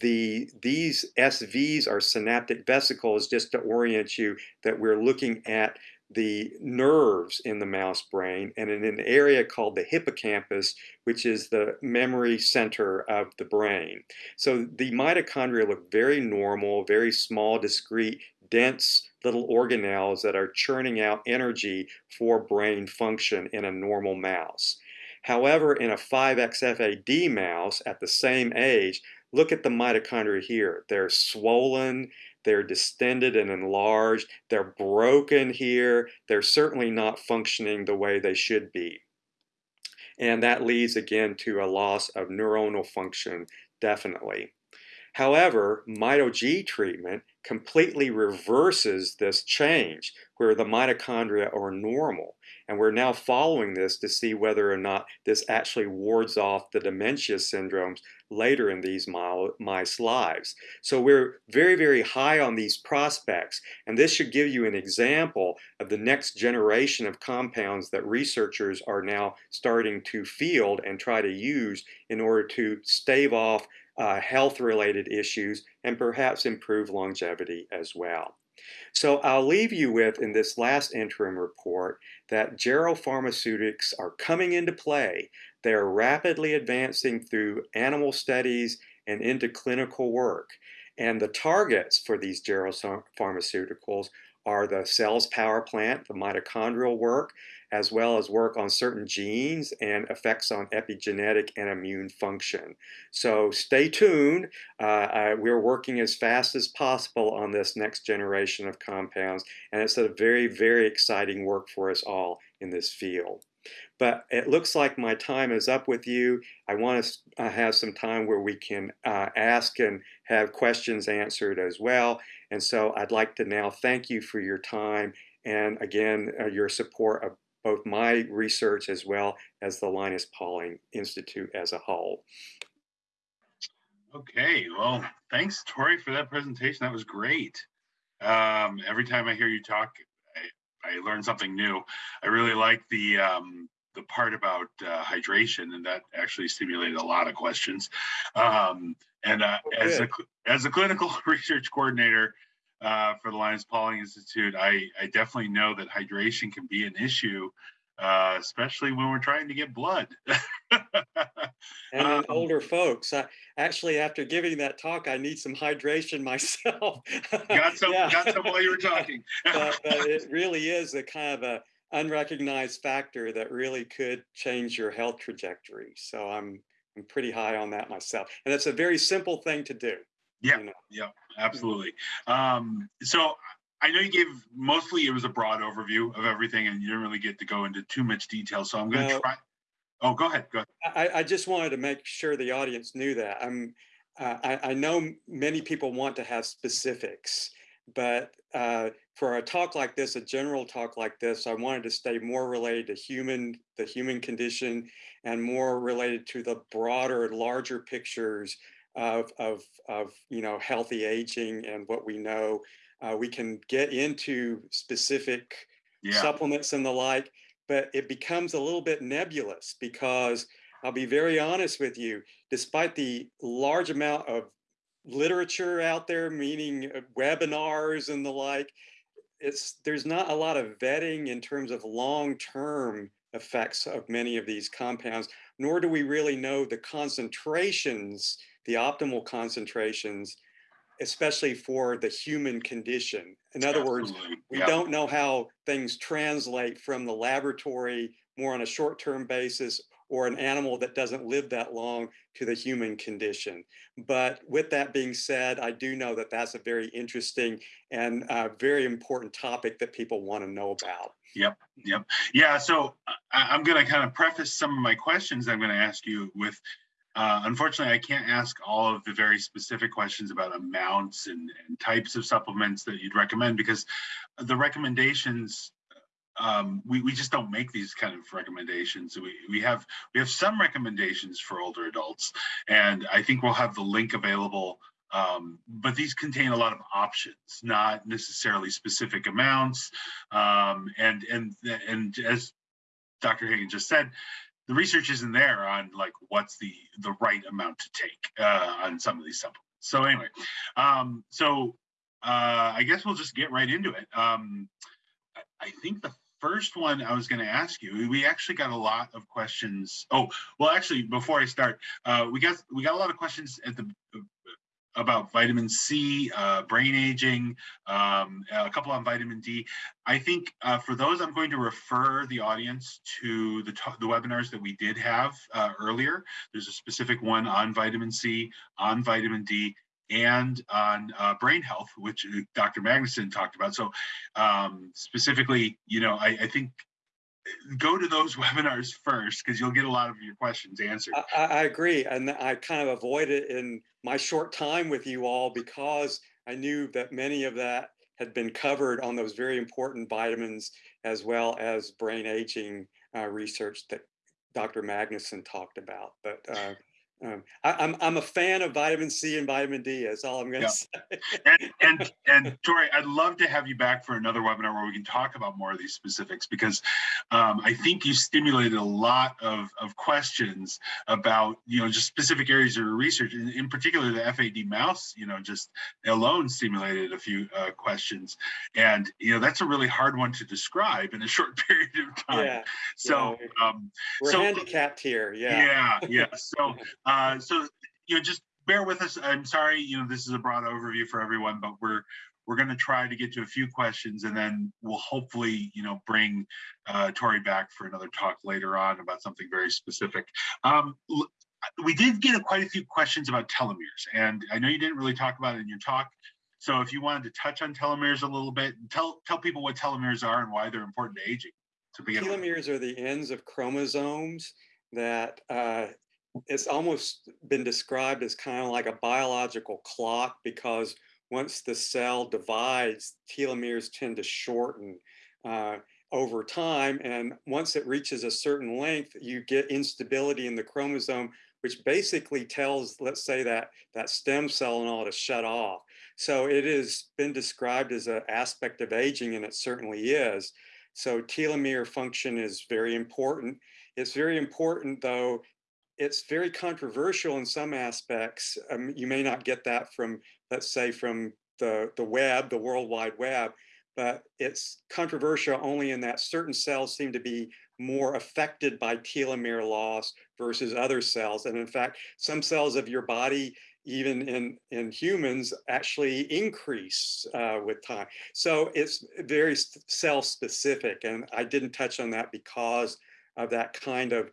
the these SVs are synaptic vesicles just to orient you that we're looking at the nerves in the mouse brain and in an area called the hippocampus, which is the memory center of the brain. So the mitochondria look very normal, very small, discrete, dense little organelles that are churning out energy for brain function in a normal mouse. However, in a 5XFAD mouse at the same age, Look at the mitochondria here. They're swollen, they're distended and enlarged, they're broken here, they're certainly not functioning the way they should be. And that leads again to a loss of neuronal function, definitely. However, MitoG treatment completely reverses this change where the mitochondria are normal. And we're now following this to see whether or not this actually wards off the dementia syndromes later in these mice lives. So we're very, very high on these prospects. And this should give you an example of the next generation of compounds that researchers are now starting to field and try to use in order to stave off uh, health-related issues and perhaps improve longevity as well. So I'll leave you with, in this last interim report, that Gero Pharmaceutics are coming into play. They are rapidly advancing through animal studies and into clinical work. And the targets for these Gero pharmaceuticals are the cell's power plant, the mitochondrial work, as well as work on certain genes and effects on epigenetic and immune function. So stay tuned. Uh, I, we're working as fast as possible on this next generation of compounds, and it's a very, very exciting work for us all in this field. But it looks like my time is up with you. I want to uh, have some time where we can uh, ask and have questions answered as well. And so I'd like to now thank you for your time and again, uh, your support of both my research as well as the Linus Pauling Institute as a whole. Okay, well, thanks, Tory, for that presentation. That was great. Um, every time I hear you talk, I, learned something new. I really like the um, the part about uh, hydration, and that actually stimulated a lot of questions. Um, and uh, oh, as a as a clinical research coordinator, uh, for the Linus Pauling Institute, I, I definitely know that hydration can be an issue, uh, especially when we're trying to get blood. and um, older folks, I, actually, after giving that talk, I need some hydration myself. got some, yeah. got some while you were talking. but, but it really is a kind of a unrecognized factor that really could change your health trajectory. So I'm I'm pretty high on that myself, and it's a very simple thing to do. Yeah, you know? yeah, absolutely. Um, so I know you gave mostly it was a broad overview of everything, and you didn't really get to go into too much detail. So I'm going to no, try. Oh, go ahead. Go ahead. I, I, just wanted to make sure the audience knew that. I'm. Uh, I, I, know many people want to have specifics, but uh, for a talk like this, a general talk like this, I wanted to stay more related to human, the human condition, and more related to the broader, larger pictures of, of, of you know, healthy aging and what we know. Uh, we can get into specific yeah. supplements and the like, but it becomes a little bit nebulous because I'll be very honest with you, despite the large amount of literature out there, meaning uh, webinars and the like, it's there's not a lot of vetting in terms of long-term effects of many of these compounds, nor do we really know the concentrations the optimal concentrations, especially for the human condition. In other Absolutely. words, we don't know how things translate from the laboratory more on a short-term basis or an animal that doesn't live that long to the human condition. But with that being said, I do know that that's a very interesting and uh, very important topic that people want to know about. Yep, yep. Yeah, so uh, I'm going to kind of preface some of my questions I'm going to ask you with uh, unfortunately, I can't ask all of the very specific questions about amounts and, and types of supplements that you'd recommend because the recommendations um, we, we just don't make these kind of recommendations. We, we have we have some recommendations for older adults, and I think we'll have the link available. Um, but these contain a lot of options, not necessarily specific amounts. Um, and and and as Dr. Hagen just said, the research isn't there on like what's the the right amount to take uh, on some of these supplements. So anyway, um, so uh, I guess we'll just get right into it. Um, I think the first one I was going to ask you, we actually got a lot of questions. Oh, well, actually, before I start, uh, we got we got a lot of questions at the about vitamin C, uh, brain aging, um, a couple on vitamin D. I think uh, for those, I'm going to refer the audience to the, the webinars that we did have uh, earlier. There's a specific one on vitamin C, on vitamin D, and on uh, brain health, which uh, Dr. Magnusson talked about. So um, specifically, you know, I, I think go to those webinars first because you'll get a lot of your questions answered. I, I, agree. And I kind of avoided in my short time with you all because I knew that many of that had been covered on those very important vitamins as well as brain aging uh, research that Dr. Magnusson talked about. But uh, um, I, am I'm, I'm a fan of vitamin C and vitamin D. That's all I'm going to yeah. say. and and and Tory, I'd love to have you back for another webinar where we can talk about more of these specifics because um, I think you stimulated a lot of of questions about you know just specific areas of research, in, in particular the FAD mouse. You know, just alone stimulated a few uh, questions, and you know that's a really hard one to describe in a short period of time. Yeah. So yeah. Um, we're so, handicapped here. Yeah. Yeah. Yeah. So. Uh, so, you know, just bear with us. I'm sorry, you know, this is a broad overview for everyone, but we're we're going to try to get to a few questions and then we'll hopefully, you know, bring uh, Tory back for another talk later on about something very specific. Um, we did get a, quite a few questions about telomeres and I know you didn't really talk about it in your talk. So if you wanted to touch on telomeres a little bit, tell tell people what telomeres are and why they're important to aging. To begin telomeres with. are the ends of chromosomes that uh, it's almost been described as kind of like a biological clock because once the cell divides, telomeres tend to shorten uh, over time. And once it reaches a certain length, you get instability in the chromosome, which basically tells, let's say that that stem cell and all to shut off. So it has been described as an aspect of aging, and it certainly is. So telomere function is very important. It's very important, though, it's very controversial in some aspects. Um, you may not get that from, let's say, from the, the web, the World Wide Web, but it's controversial only in that certain cells seem to be more affected by telomere loss versus other cells. And in fact, some cells of your body, even in, in humans, actually increase uh, with time. So it's very cell specific. And I didn't touch on that because of that kind of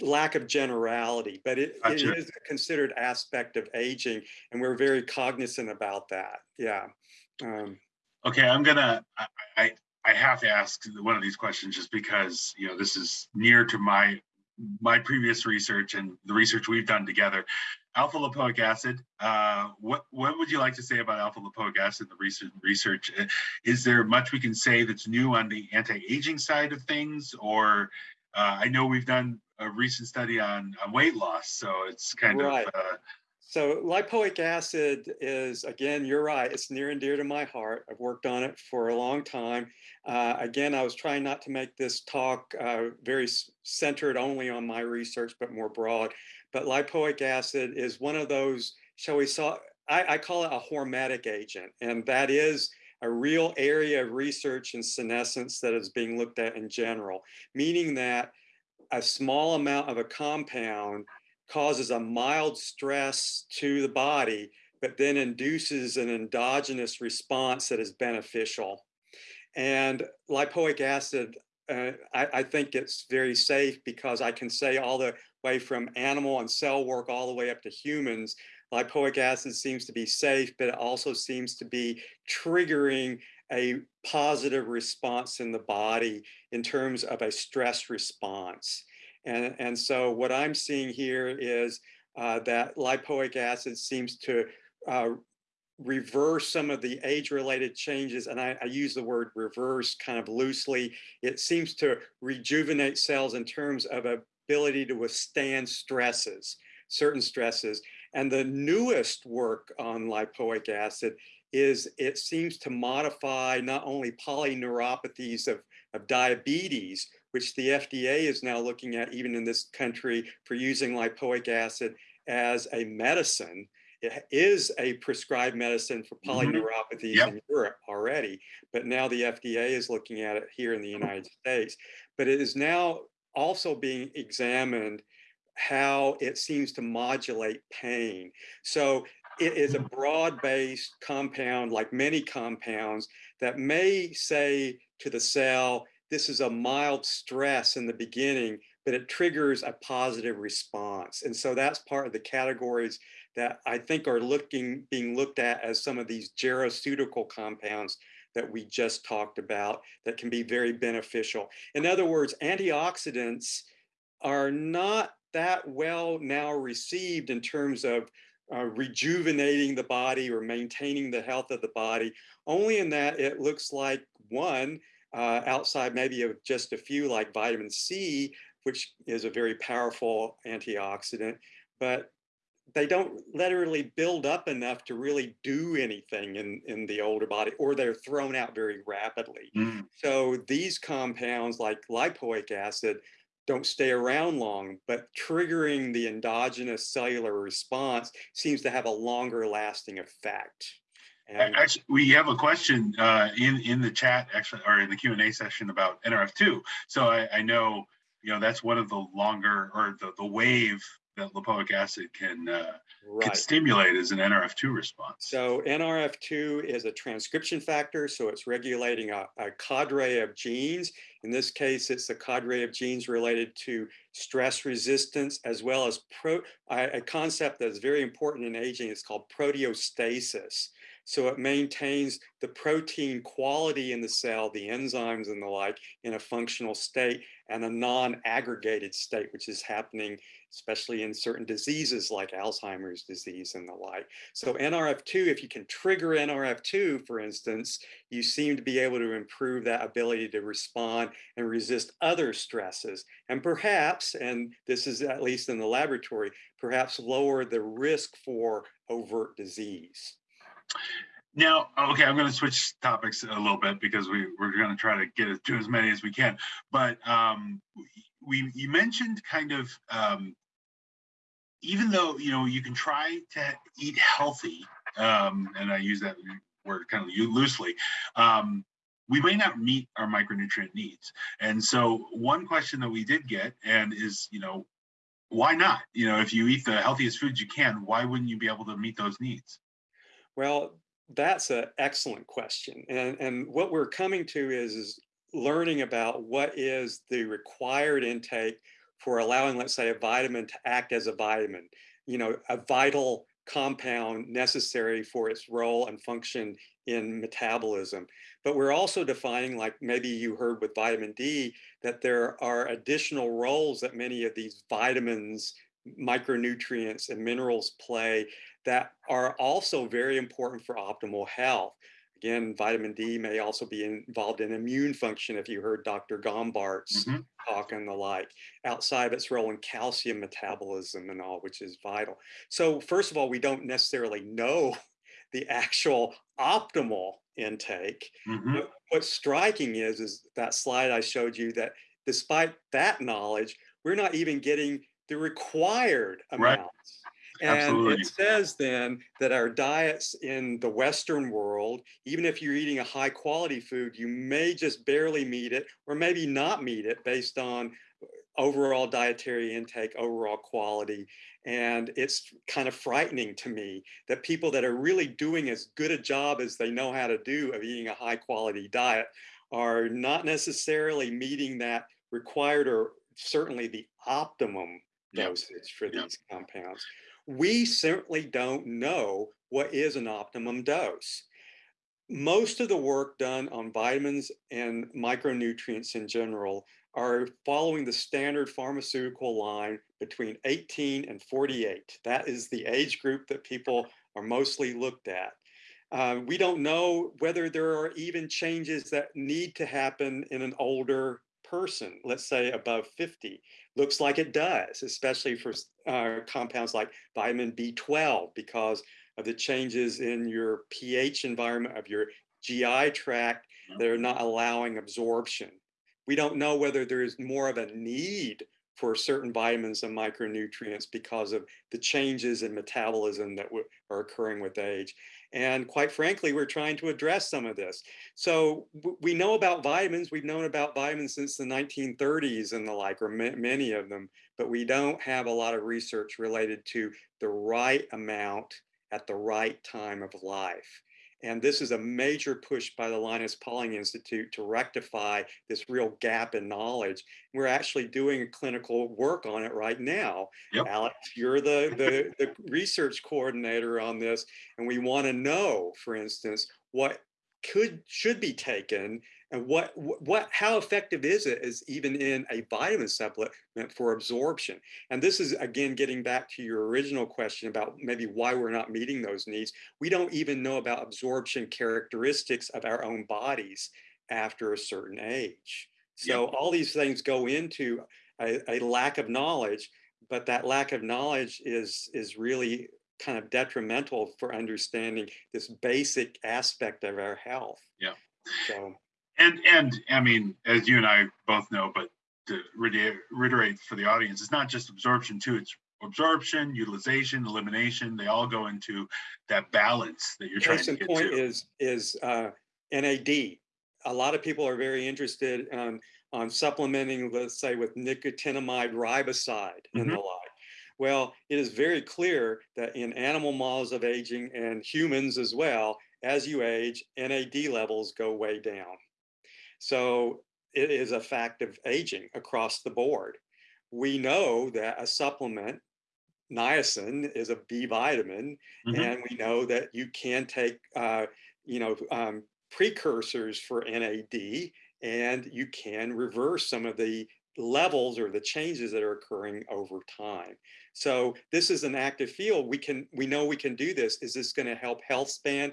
lack of generality, but it, gotcha. it is a considered aspect of aging, and we're very cognizant about that. Yeah. Um, okay, I'm gonna. I, I I have to ask one of these questions just because you know this is near to my my previous research and the research we've done together. Alpha lipoic acid. Uh, what what would you like to say about alpha lipoic acid? The recent research. Is there much we can say that's new on the anti-aging side of things, or uh, I know we've done a recent study on, on weight loss, so it's kind right. of. Uh, so lipoic acid is, again, you're right, it's near and dear to my heart. I've worked on it for a long time. Uh, again, I was trying not to make this talk uh, very centered only on my research, but more broad. But lipoic acid is one of those, shall we say, I, I call it a hormetic agent, and that is a real area of research in senescence that is being looked at in general, meaning that a small amount of a compound causes a mild stress to the body, but then induces an endogenous response that is beneficial. And lipoic acid, uh, I, I, think it's very safe because I can say all the way from animal and cell work all the way up to humans lipoic acid seems to be safe, but it also seems to be triggering a positive response in the body in terms of a stress response. And, and so what I'm seeing here is uh, that lipoic acid seems to uh, reverse some of the age-related changes, and I, I, use the word reverse kind of loosely. It seems to rejuvenate cells in terms of ability to withstand stresses, certain stresses. And the newest work on lipoic acid is it seems to modify not only polyneuropathies of, of diabetes, which the FDA is now looking at even in this country for using lipoic acid as a medicine. It is a prescribed medicine for mm-hmm. polyneuropathies yep. in Europe already, but now the FDA is looking at it here in the United States. But it is now also being examined how it seems to modulate pain. So it is a broad-based compound, like many compounds, that may say to the cell, this is a mild stress in the beginning, but it triggers a positive response. And so that's part of the categories that I think are looking being looked at as some of these geroceutical compounds that we just talked about that can be very beneficial. In other words, antioxidants are not that well now received in terms of uh, rejuvenating the body or maintaining the health of the body, only in that it looks like one, uh, outside maybe of just a few like vitamin C, which is a very powerful antioxidant, but they don't literally build up enough to really do anything in, in the older body, or they're thrown out very rapidly. Mm. So these compounds like lipoic acid don't stay around long, but triggering the endogenous cellular response seems to have a longer lasting effect. And actually, we have a question uh, in in the chat, actually, or in the Q and A session about NRF2. So I, I, know, you know, that's one of the longer or the the wave that lipoic acid can, uh, can stimulate as an NRF2 response. So NRF2 is a transcription factor, so it's regulating a, a cadre of genes. In this case, it's a cadre of genes related to stress resistance as well as pro, a, a concept that's very important in aging. It's called proteostasis. So it maintains the protein quality in the cell, the enzymes and the like, in a functional state and a non-aggregated state, which is happening especially in certain diseases like Alzheimer's disease and the like. So NRF2, if you can trigger NRF2, for instance, you seem to be able to improve that ability to respond and resist other stresses. And perhaps, and this is at least in the laboratory, perhaps lower the risk for overt disease. Now, okay, I'm going to switch topics a little bit because we we're going to try to get to as many as we can. But um, we you mentioned kind of um, even though you know you can try to eat healthy, um, and I use that word kind of loosely. Um, we may not meet our micronutrient needs, and so one question that we did get, and is you know, why not? You know, if you eat the healthiest foods you can, why wouldn't you be able to meet those needs? Well, that's an excellent question. And, and what we're coming to is, is learning about what is the required intake for allowing, let's say, a vitamin to act as a vitamin, you know, a vital compound necessary for its role and function in metabolism. But we're also defining, like maybe you heard with vitamin D, that there are additional roles that many of these vitamins, micronutrients, and minerals play that are also very important for optimal health. Again, vitamin D may also be involved in immune function if you heard Dr. Gombart's Mhm. talk and the like, outside of its role in calcium metabolism and all, which is vital. So first of all, we don't necessarily know the actual optimal intake. Mhm. What's striking is, is that slide I showed you that despite that knowledge, we're not even getting the required Right. And Absolutely. it says then that our diets in the Western world, even if you're eating a high quality food, you may just barely meet it or maybe not meet it based on uh, overall dietary intake, overall quality. And it's kind of frightening to me that people that are really doing as good a job as they know how to do of eating a high quality diet are not necessarily meeting that required or certainly the optimum Yep. dosage for Yep. these compounds. We certainly don't know what is an optimum dose. Most of the work done on vitamins and micronutrients in general are following the standard pharmaceutical line between 18 and 48. That is the age group that people are mostly looked at. Uh, we don't know whether there are even changes that need to happen in an older person, let's say above 50. Looks like it does, especially for uh, compounds like vitamin B12, because of the changes in your pH environment of your GI tract that are not allowing absorption. We don't know whether there is more of a need for certain vitamins and micronutrients because of the changes in metabolism that are occurring with age. And quite frankly, we're trying to address some of this. So we know about vitamins. We've known about vitamins since the 1930s and the like, or many of them, but we don't have a lot of research related to the right amount at the right time of life. And this is a major push by the Linus Pauling Institute to rectify this real gap in knowledge. We're actually doing clinical work on it right now. Yep. Alex, you're the, the, the research coordinator on this, and we want to know, for instance, what could should be taken and what what how effective is it is even in a vitamin supplement for absorption? And this is again getting back to your original question about maybe why we're not meeting those needs. We don't even know about absorption characteristics of our own bodies after a certain age. So all these things go into a, a lack of knowledge but that lack of knowledge is is really kind of detrimental for understanding this basic aspect of our health. Yeah. so and and I mean, as you and I both know, but to reiterate for the audience, it's not just absorption too. It's absorption, utilization, elimination. They all go into that balance that you're trying case to get point to. is is uh, NAD. A lot of people are very interested on on supplementing, let's say, with nicotinamide riboside and Mm-hmm. the like. Well, it is very clear that in animal models of aging and humans as well, as you age, NAD levels go way down. So it is a fact of aging across the board. We know that a supplement, niacin, is a B vitamin, mm-hmm. and we know that you can take, uh, you know, um, precursors for NAD, and you can reverse some of the levels or the changes that are occurring over time. So this is an active field. We can we know we can do this. Is this going to help health span?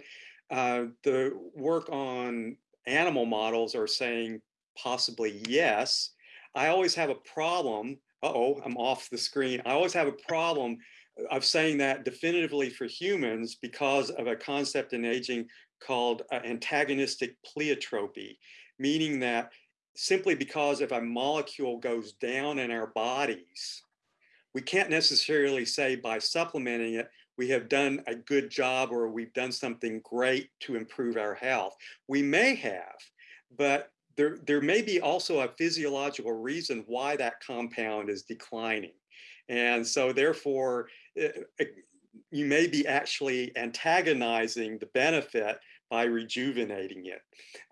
Uh, the work on animal models are saying possibly yes. I always have a problem. oh, I'm off the screen. I always have a problem of saying that definitively for humans because of a concept in aging called uh, antagonistic pleiotropy, meaning that simply because if a molecule goes down in our bodies, we can't necessarily say by supplementing it, we have done a good job or we've done something great to improve our health. We may have, but there, there may be also a physiological reason why that compound is declining. And so therefore, eh, eh, you may be actually antagonizing the benefit by rejuvenating it.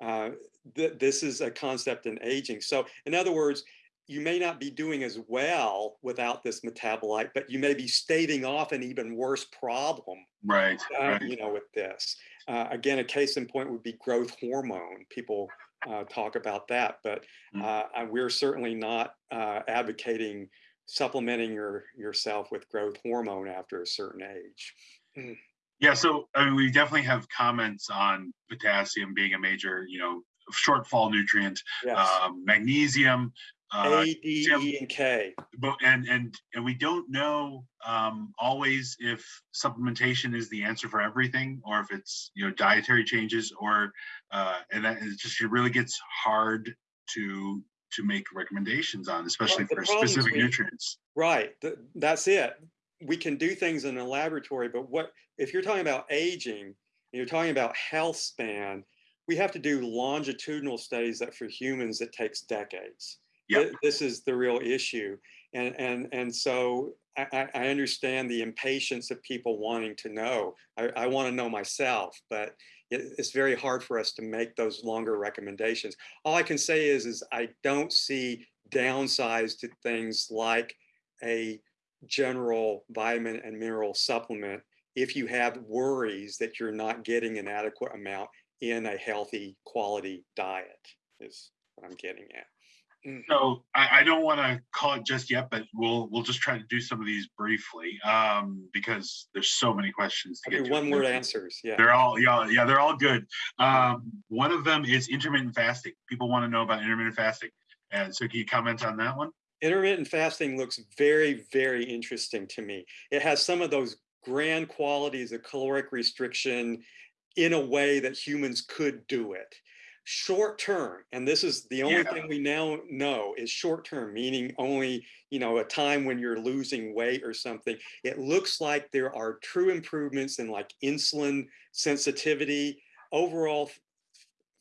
Uh, th this is a concept in aging. So in other words, you may not be doing as well without this metabolite, but you may be staving off an even worse problem. Right. Uh, right. You know, with this. Uh, again, a case in point would be growth hormone. People uh, talk about that, but mm. uh, we're certainly not uh, advocating supplementing your yourself with growth hormone after a certain age. Mm. Yeah, so I mean, we definitely have comments on potassium being a major, you know, shortfall nutrient, yes. um, magnesium, uh, A, D, E, and K. But and and and we don't know um, always if supplementation is the answer for everything, or if it's you know dietary changes, or uh, and that it just it really gets hard to to make recommendations on, especially well, for specific we, nutrients. Right. that's it. We can do things in a laboratory, but what if you're talking about aging? You're talking about health span. We have to do longitudinal studies that for humans it takes decades yep. this is the real issue. And, and, and so I, I understand the impatience of people wanting to know. I, I want to know myself, but it, it's very hard for us to make those longer recommendations. All I can say is, is I don't see downsides to things like a general vitamin and mineral supplement if you have worries that you're not getting an adequate amount in a healthy quality diet is what I'm getting at. Mm. So I, I don't want to call it just yet, but we'll we'll just try to do some of these briefly um, because there's so many questions to get to. One word answers. Yeah, they're all yeah yeah they're all good. Um, one of them is intermittent fasting. People want to know about intermittent fasting, and so can you comment on that one? Intermittent fasting looks very very interesting to me. It has some of those grand qualities of caloric restriction in a way that humans could do it short term and this is the only yeah. thing we now know is short term meaning only you know a time when you're losing weight or something it looks like there are true improvements in like insulin sensitivity overall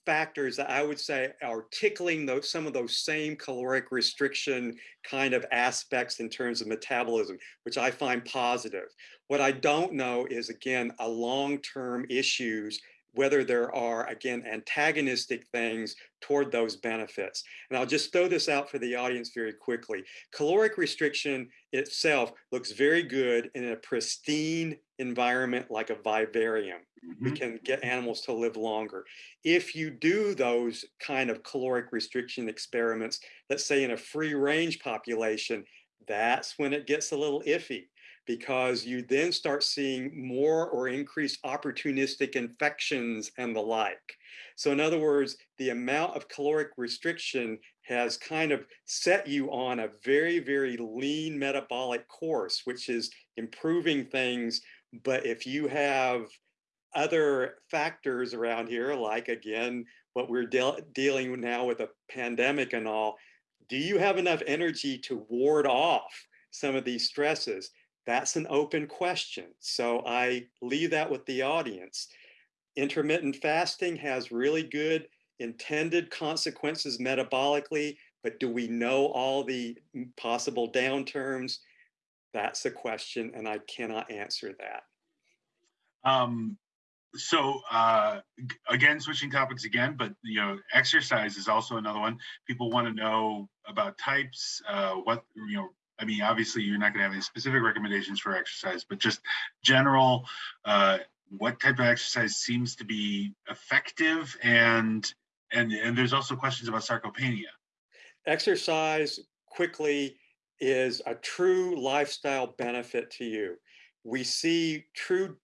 factors that I would say are tickling those some of those same caloric restriction kind of aspects in terms of metabolism, which I find positive. What I don't know is again a long-term issues whether there are, again, antagonistic things toward those benefits. And I'll just throw this out for the audience very quickly. Caloric restriction itself looks very good in a pristine environment like a vivarium. Mm-hmm. We can get animals to live longer. If you do those kind of caloric restriction experiments, let's say in a free range population, that's when it gets a little iffy because you then start seeing more or increased opportunistic infections and the like. So in other words, the amount of caloric restriction has kind of set you on a very, very lean metabolic course, which is improving things. But if you have other factors around here, like again, what we're de dealing now with a pandemic and all, do you have enough energy to ward off some of these stresses? That's an open question. So I leave that with the audience. Intermittent fasting has really good intended consequences metabolically, but do we know all the possible downturns? That's a question, and I cannot answer that. Um, so uh, again, switching topics again, but you know, exercise is also another one. People want to know about types. Uh, what you know, I mean, obviously, you're not going to have any specific recommendations for exercise, but just general. Uh, what type of exercise seems to be effective, and and and there's also questions about sarcopenia. Exercise quickly is a true lifestyle benefit to you. We see true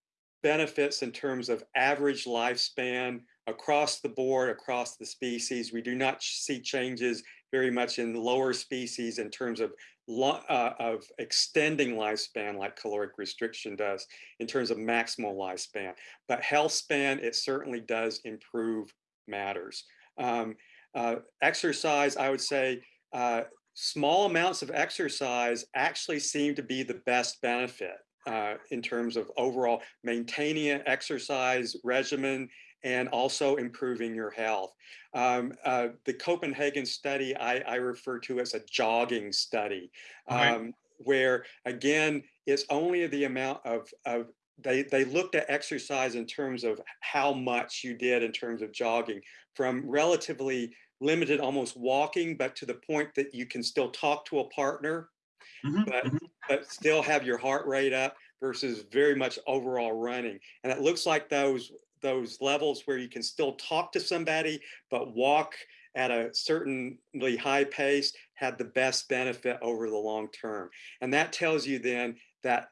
benefits in terms of average lifespan across the board, across the species. We do not see changes very much in lower species in terms of uh, of extending lifespan like caloric restriction does in terms of maximal lifespan. But health span, it certainly does improve matters. Um, uh, exercise, I would say, uh, small amounts of exercise actually seem to be the best benefit uh, in terms of overall maintaining an exercise regimen and also improving your health. Um, uh, the Copenhagen study I, I, refer to as a jogging study, um, where again, it's only the amount of, of they, they looked at exercise in terms of how much you did in terms of jogging from relatively limited almost walking, but to the point that you can still talk to a partner, mm-hmm. but, mm-hmm. but still have your heart rate up versus very much overall running. And it looks like those those levels where you can still talk to somebody, but walk at a certainly high pace had the best benefit over the long term. And that tells you then that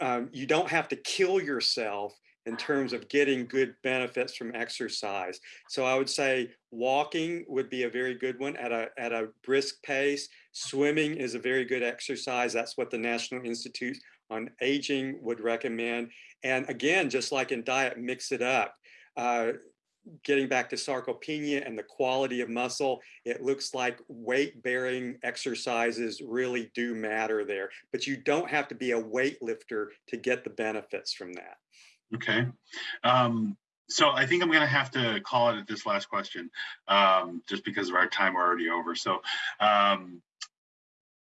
um, you don't have to kill yourself in terms of getting good benefits from exercise. So I would say walking would be a very good one at a, at a brisk pace. Swimming is a very good exercise. That's what the National Institute on Aging would recommend. And again, just like in diet, mix it up. Uh, getting back to sarcopenia and the quality of muscle, it looks like weight bearing exercises really do matter there, but you don't have to be a weightlifter to get the benefits from that. Okay. Um, so I think I'm going to have to call it at this last question, um, just because of our time already over. So, um,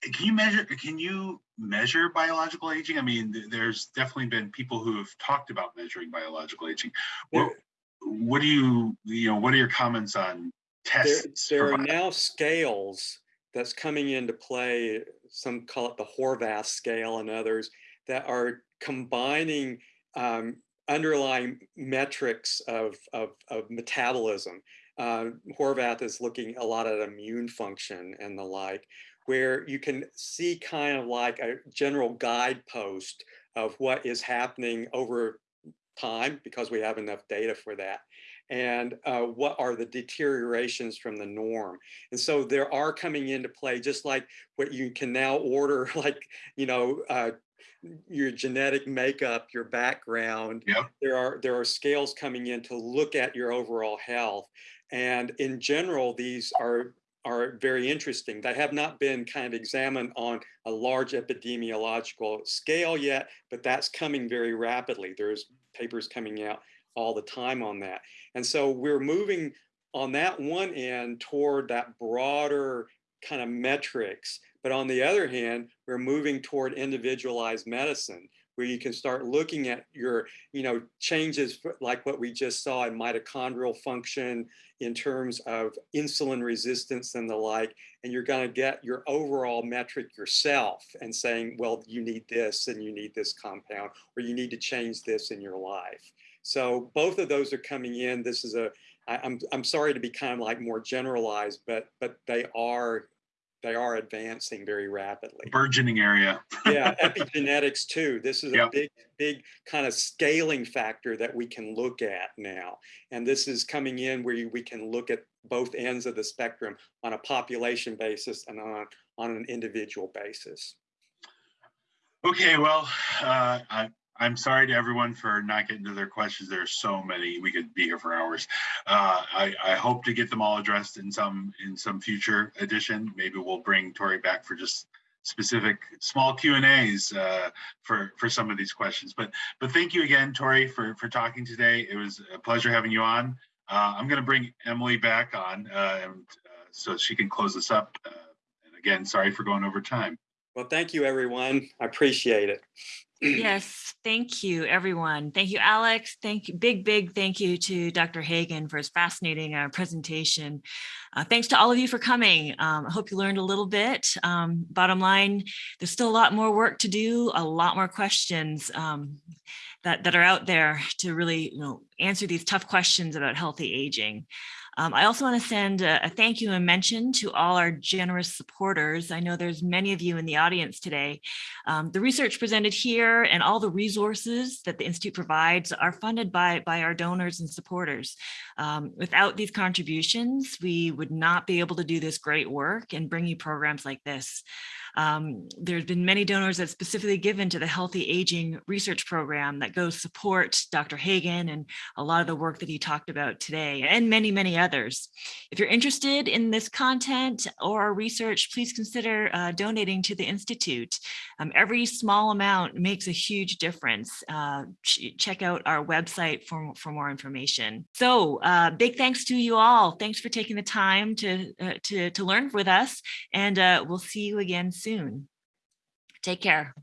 can you measure? Can you measure biological aging? I mean, there's definitely been people who have talked about measuring biological aging. What, what do you, you know, what are your comments on tests? There, there are now scales that's coming into play. Some call it the Horvath scale, and others that are combining um, underlying metrics of, of, of metabolism. Uh, Horvath is looking a lot at immune function and the like, where you can see kind of like a general guidepost of what is happening over time because we have enough data for that and uh, what are the deteriorations from the norm and so there are coming into play just like what you can now order like you know uh, your genetic makeup, your background. Yep. There are there are scales coming in to look at your overall health, and in general, these are are very interesting. They have not been kind of examined on a large epidemiological scale yet, but that's coming very rapidly. There's papers coming out all the time on that, and so we're moving on that one end toward that broader kind of metrics but on the other hand, we're moving toward individualized medicine where you can start looking at your, you know, changes like what we just saw in mitochondrial function in terms of insulin resistance and the like, and you're going to get your overall metric yourself and saying, well, you need this and you need this compound, or you need to change this in your life. So both of those are coming in. This is a, I, I'm, I'm sorry to be kind of like more generalized, but but they are they are advancing very rapidly. Burgeoning area. yeah, epigenetics too. This is a big, big kind of scaling factor that we can look at now. And this is coming in where we can look at both ends of the spectrum on a population basis and on, on an individual basis. Okay, well, uh, I, I'm sorry to everyone for not getting to their questions. There are so many. We could be here for hours. Uh, I, I, hope to get them all addressed in some in some future edition. Maybe we'll bring Tory back for just specific small Q and A's uh, for for some of these questions. But but thank you again, Tory, for for talking today. It was a pleasure having you on. Uh, I'm going to bring Emily back on, uh, and, uh, so she can close this up. Uh, and again, sorry for going over time. Well, thank you, everyone. I appreciate it. Yes, thank you, everyone. Thank you, Alex. Thank you. Big, big thank you to Dr. Hagen for his fascinating uh, presentation. Uh, thanks to all of you for coming. Um, I hope you learned a little bit. Um, bottom line, there's still a lot more work to do, a lot more questions um, that, that are out there to really you know, answer these tough questions about healthy aging. Um, I also want to send a, a, thank you and mention to all our generous supporters. I know there's many of you in the audience today. Um, the research presented here and all the resources that the Institute provides are funded by, by our donors and supporters. Um, without these contributions, we would not be able to do this great work and bring you programs like this. Um, there's been many donors that specifically given to the Healthy Aging Research Program that goes support Dr. Hagen and a lot of the work that he talked about today and many, many others. If you're interested in this content or our research, please consider uh, donating to the Institute. Um, every small amount makes a huge difference. Uh, ch check out our website for, for more information. So uh, big thanks to you all. Thanks for taking the time to, uh, to, to learn with us and uh, we'll see you again soon soon. Take care.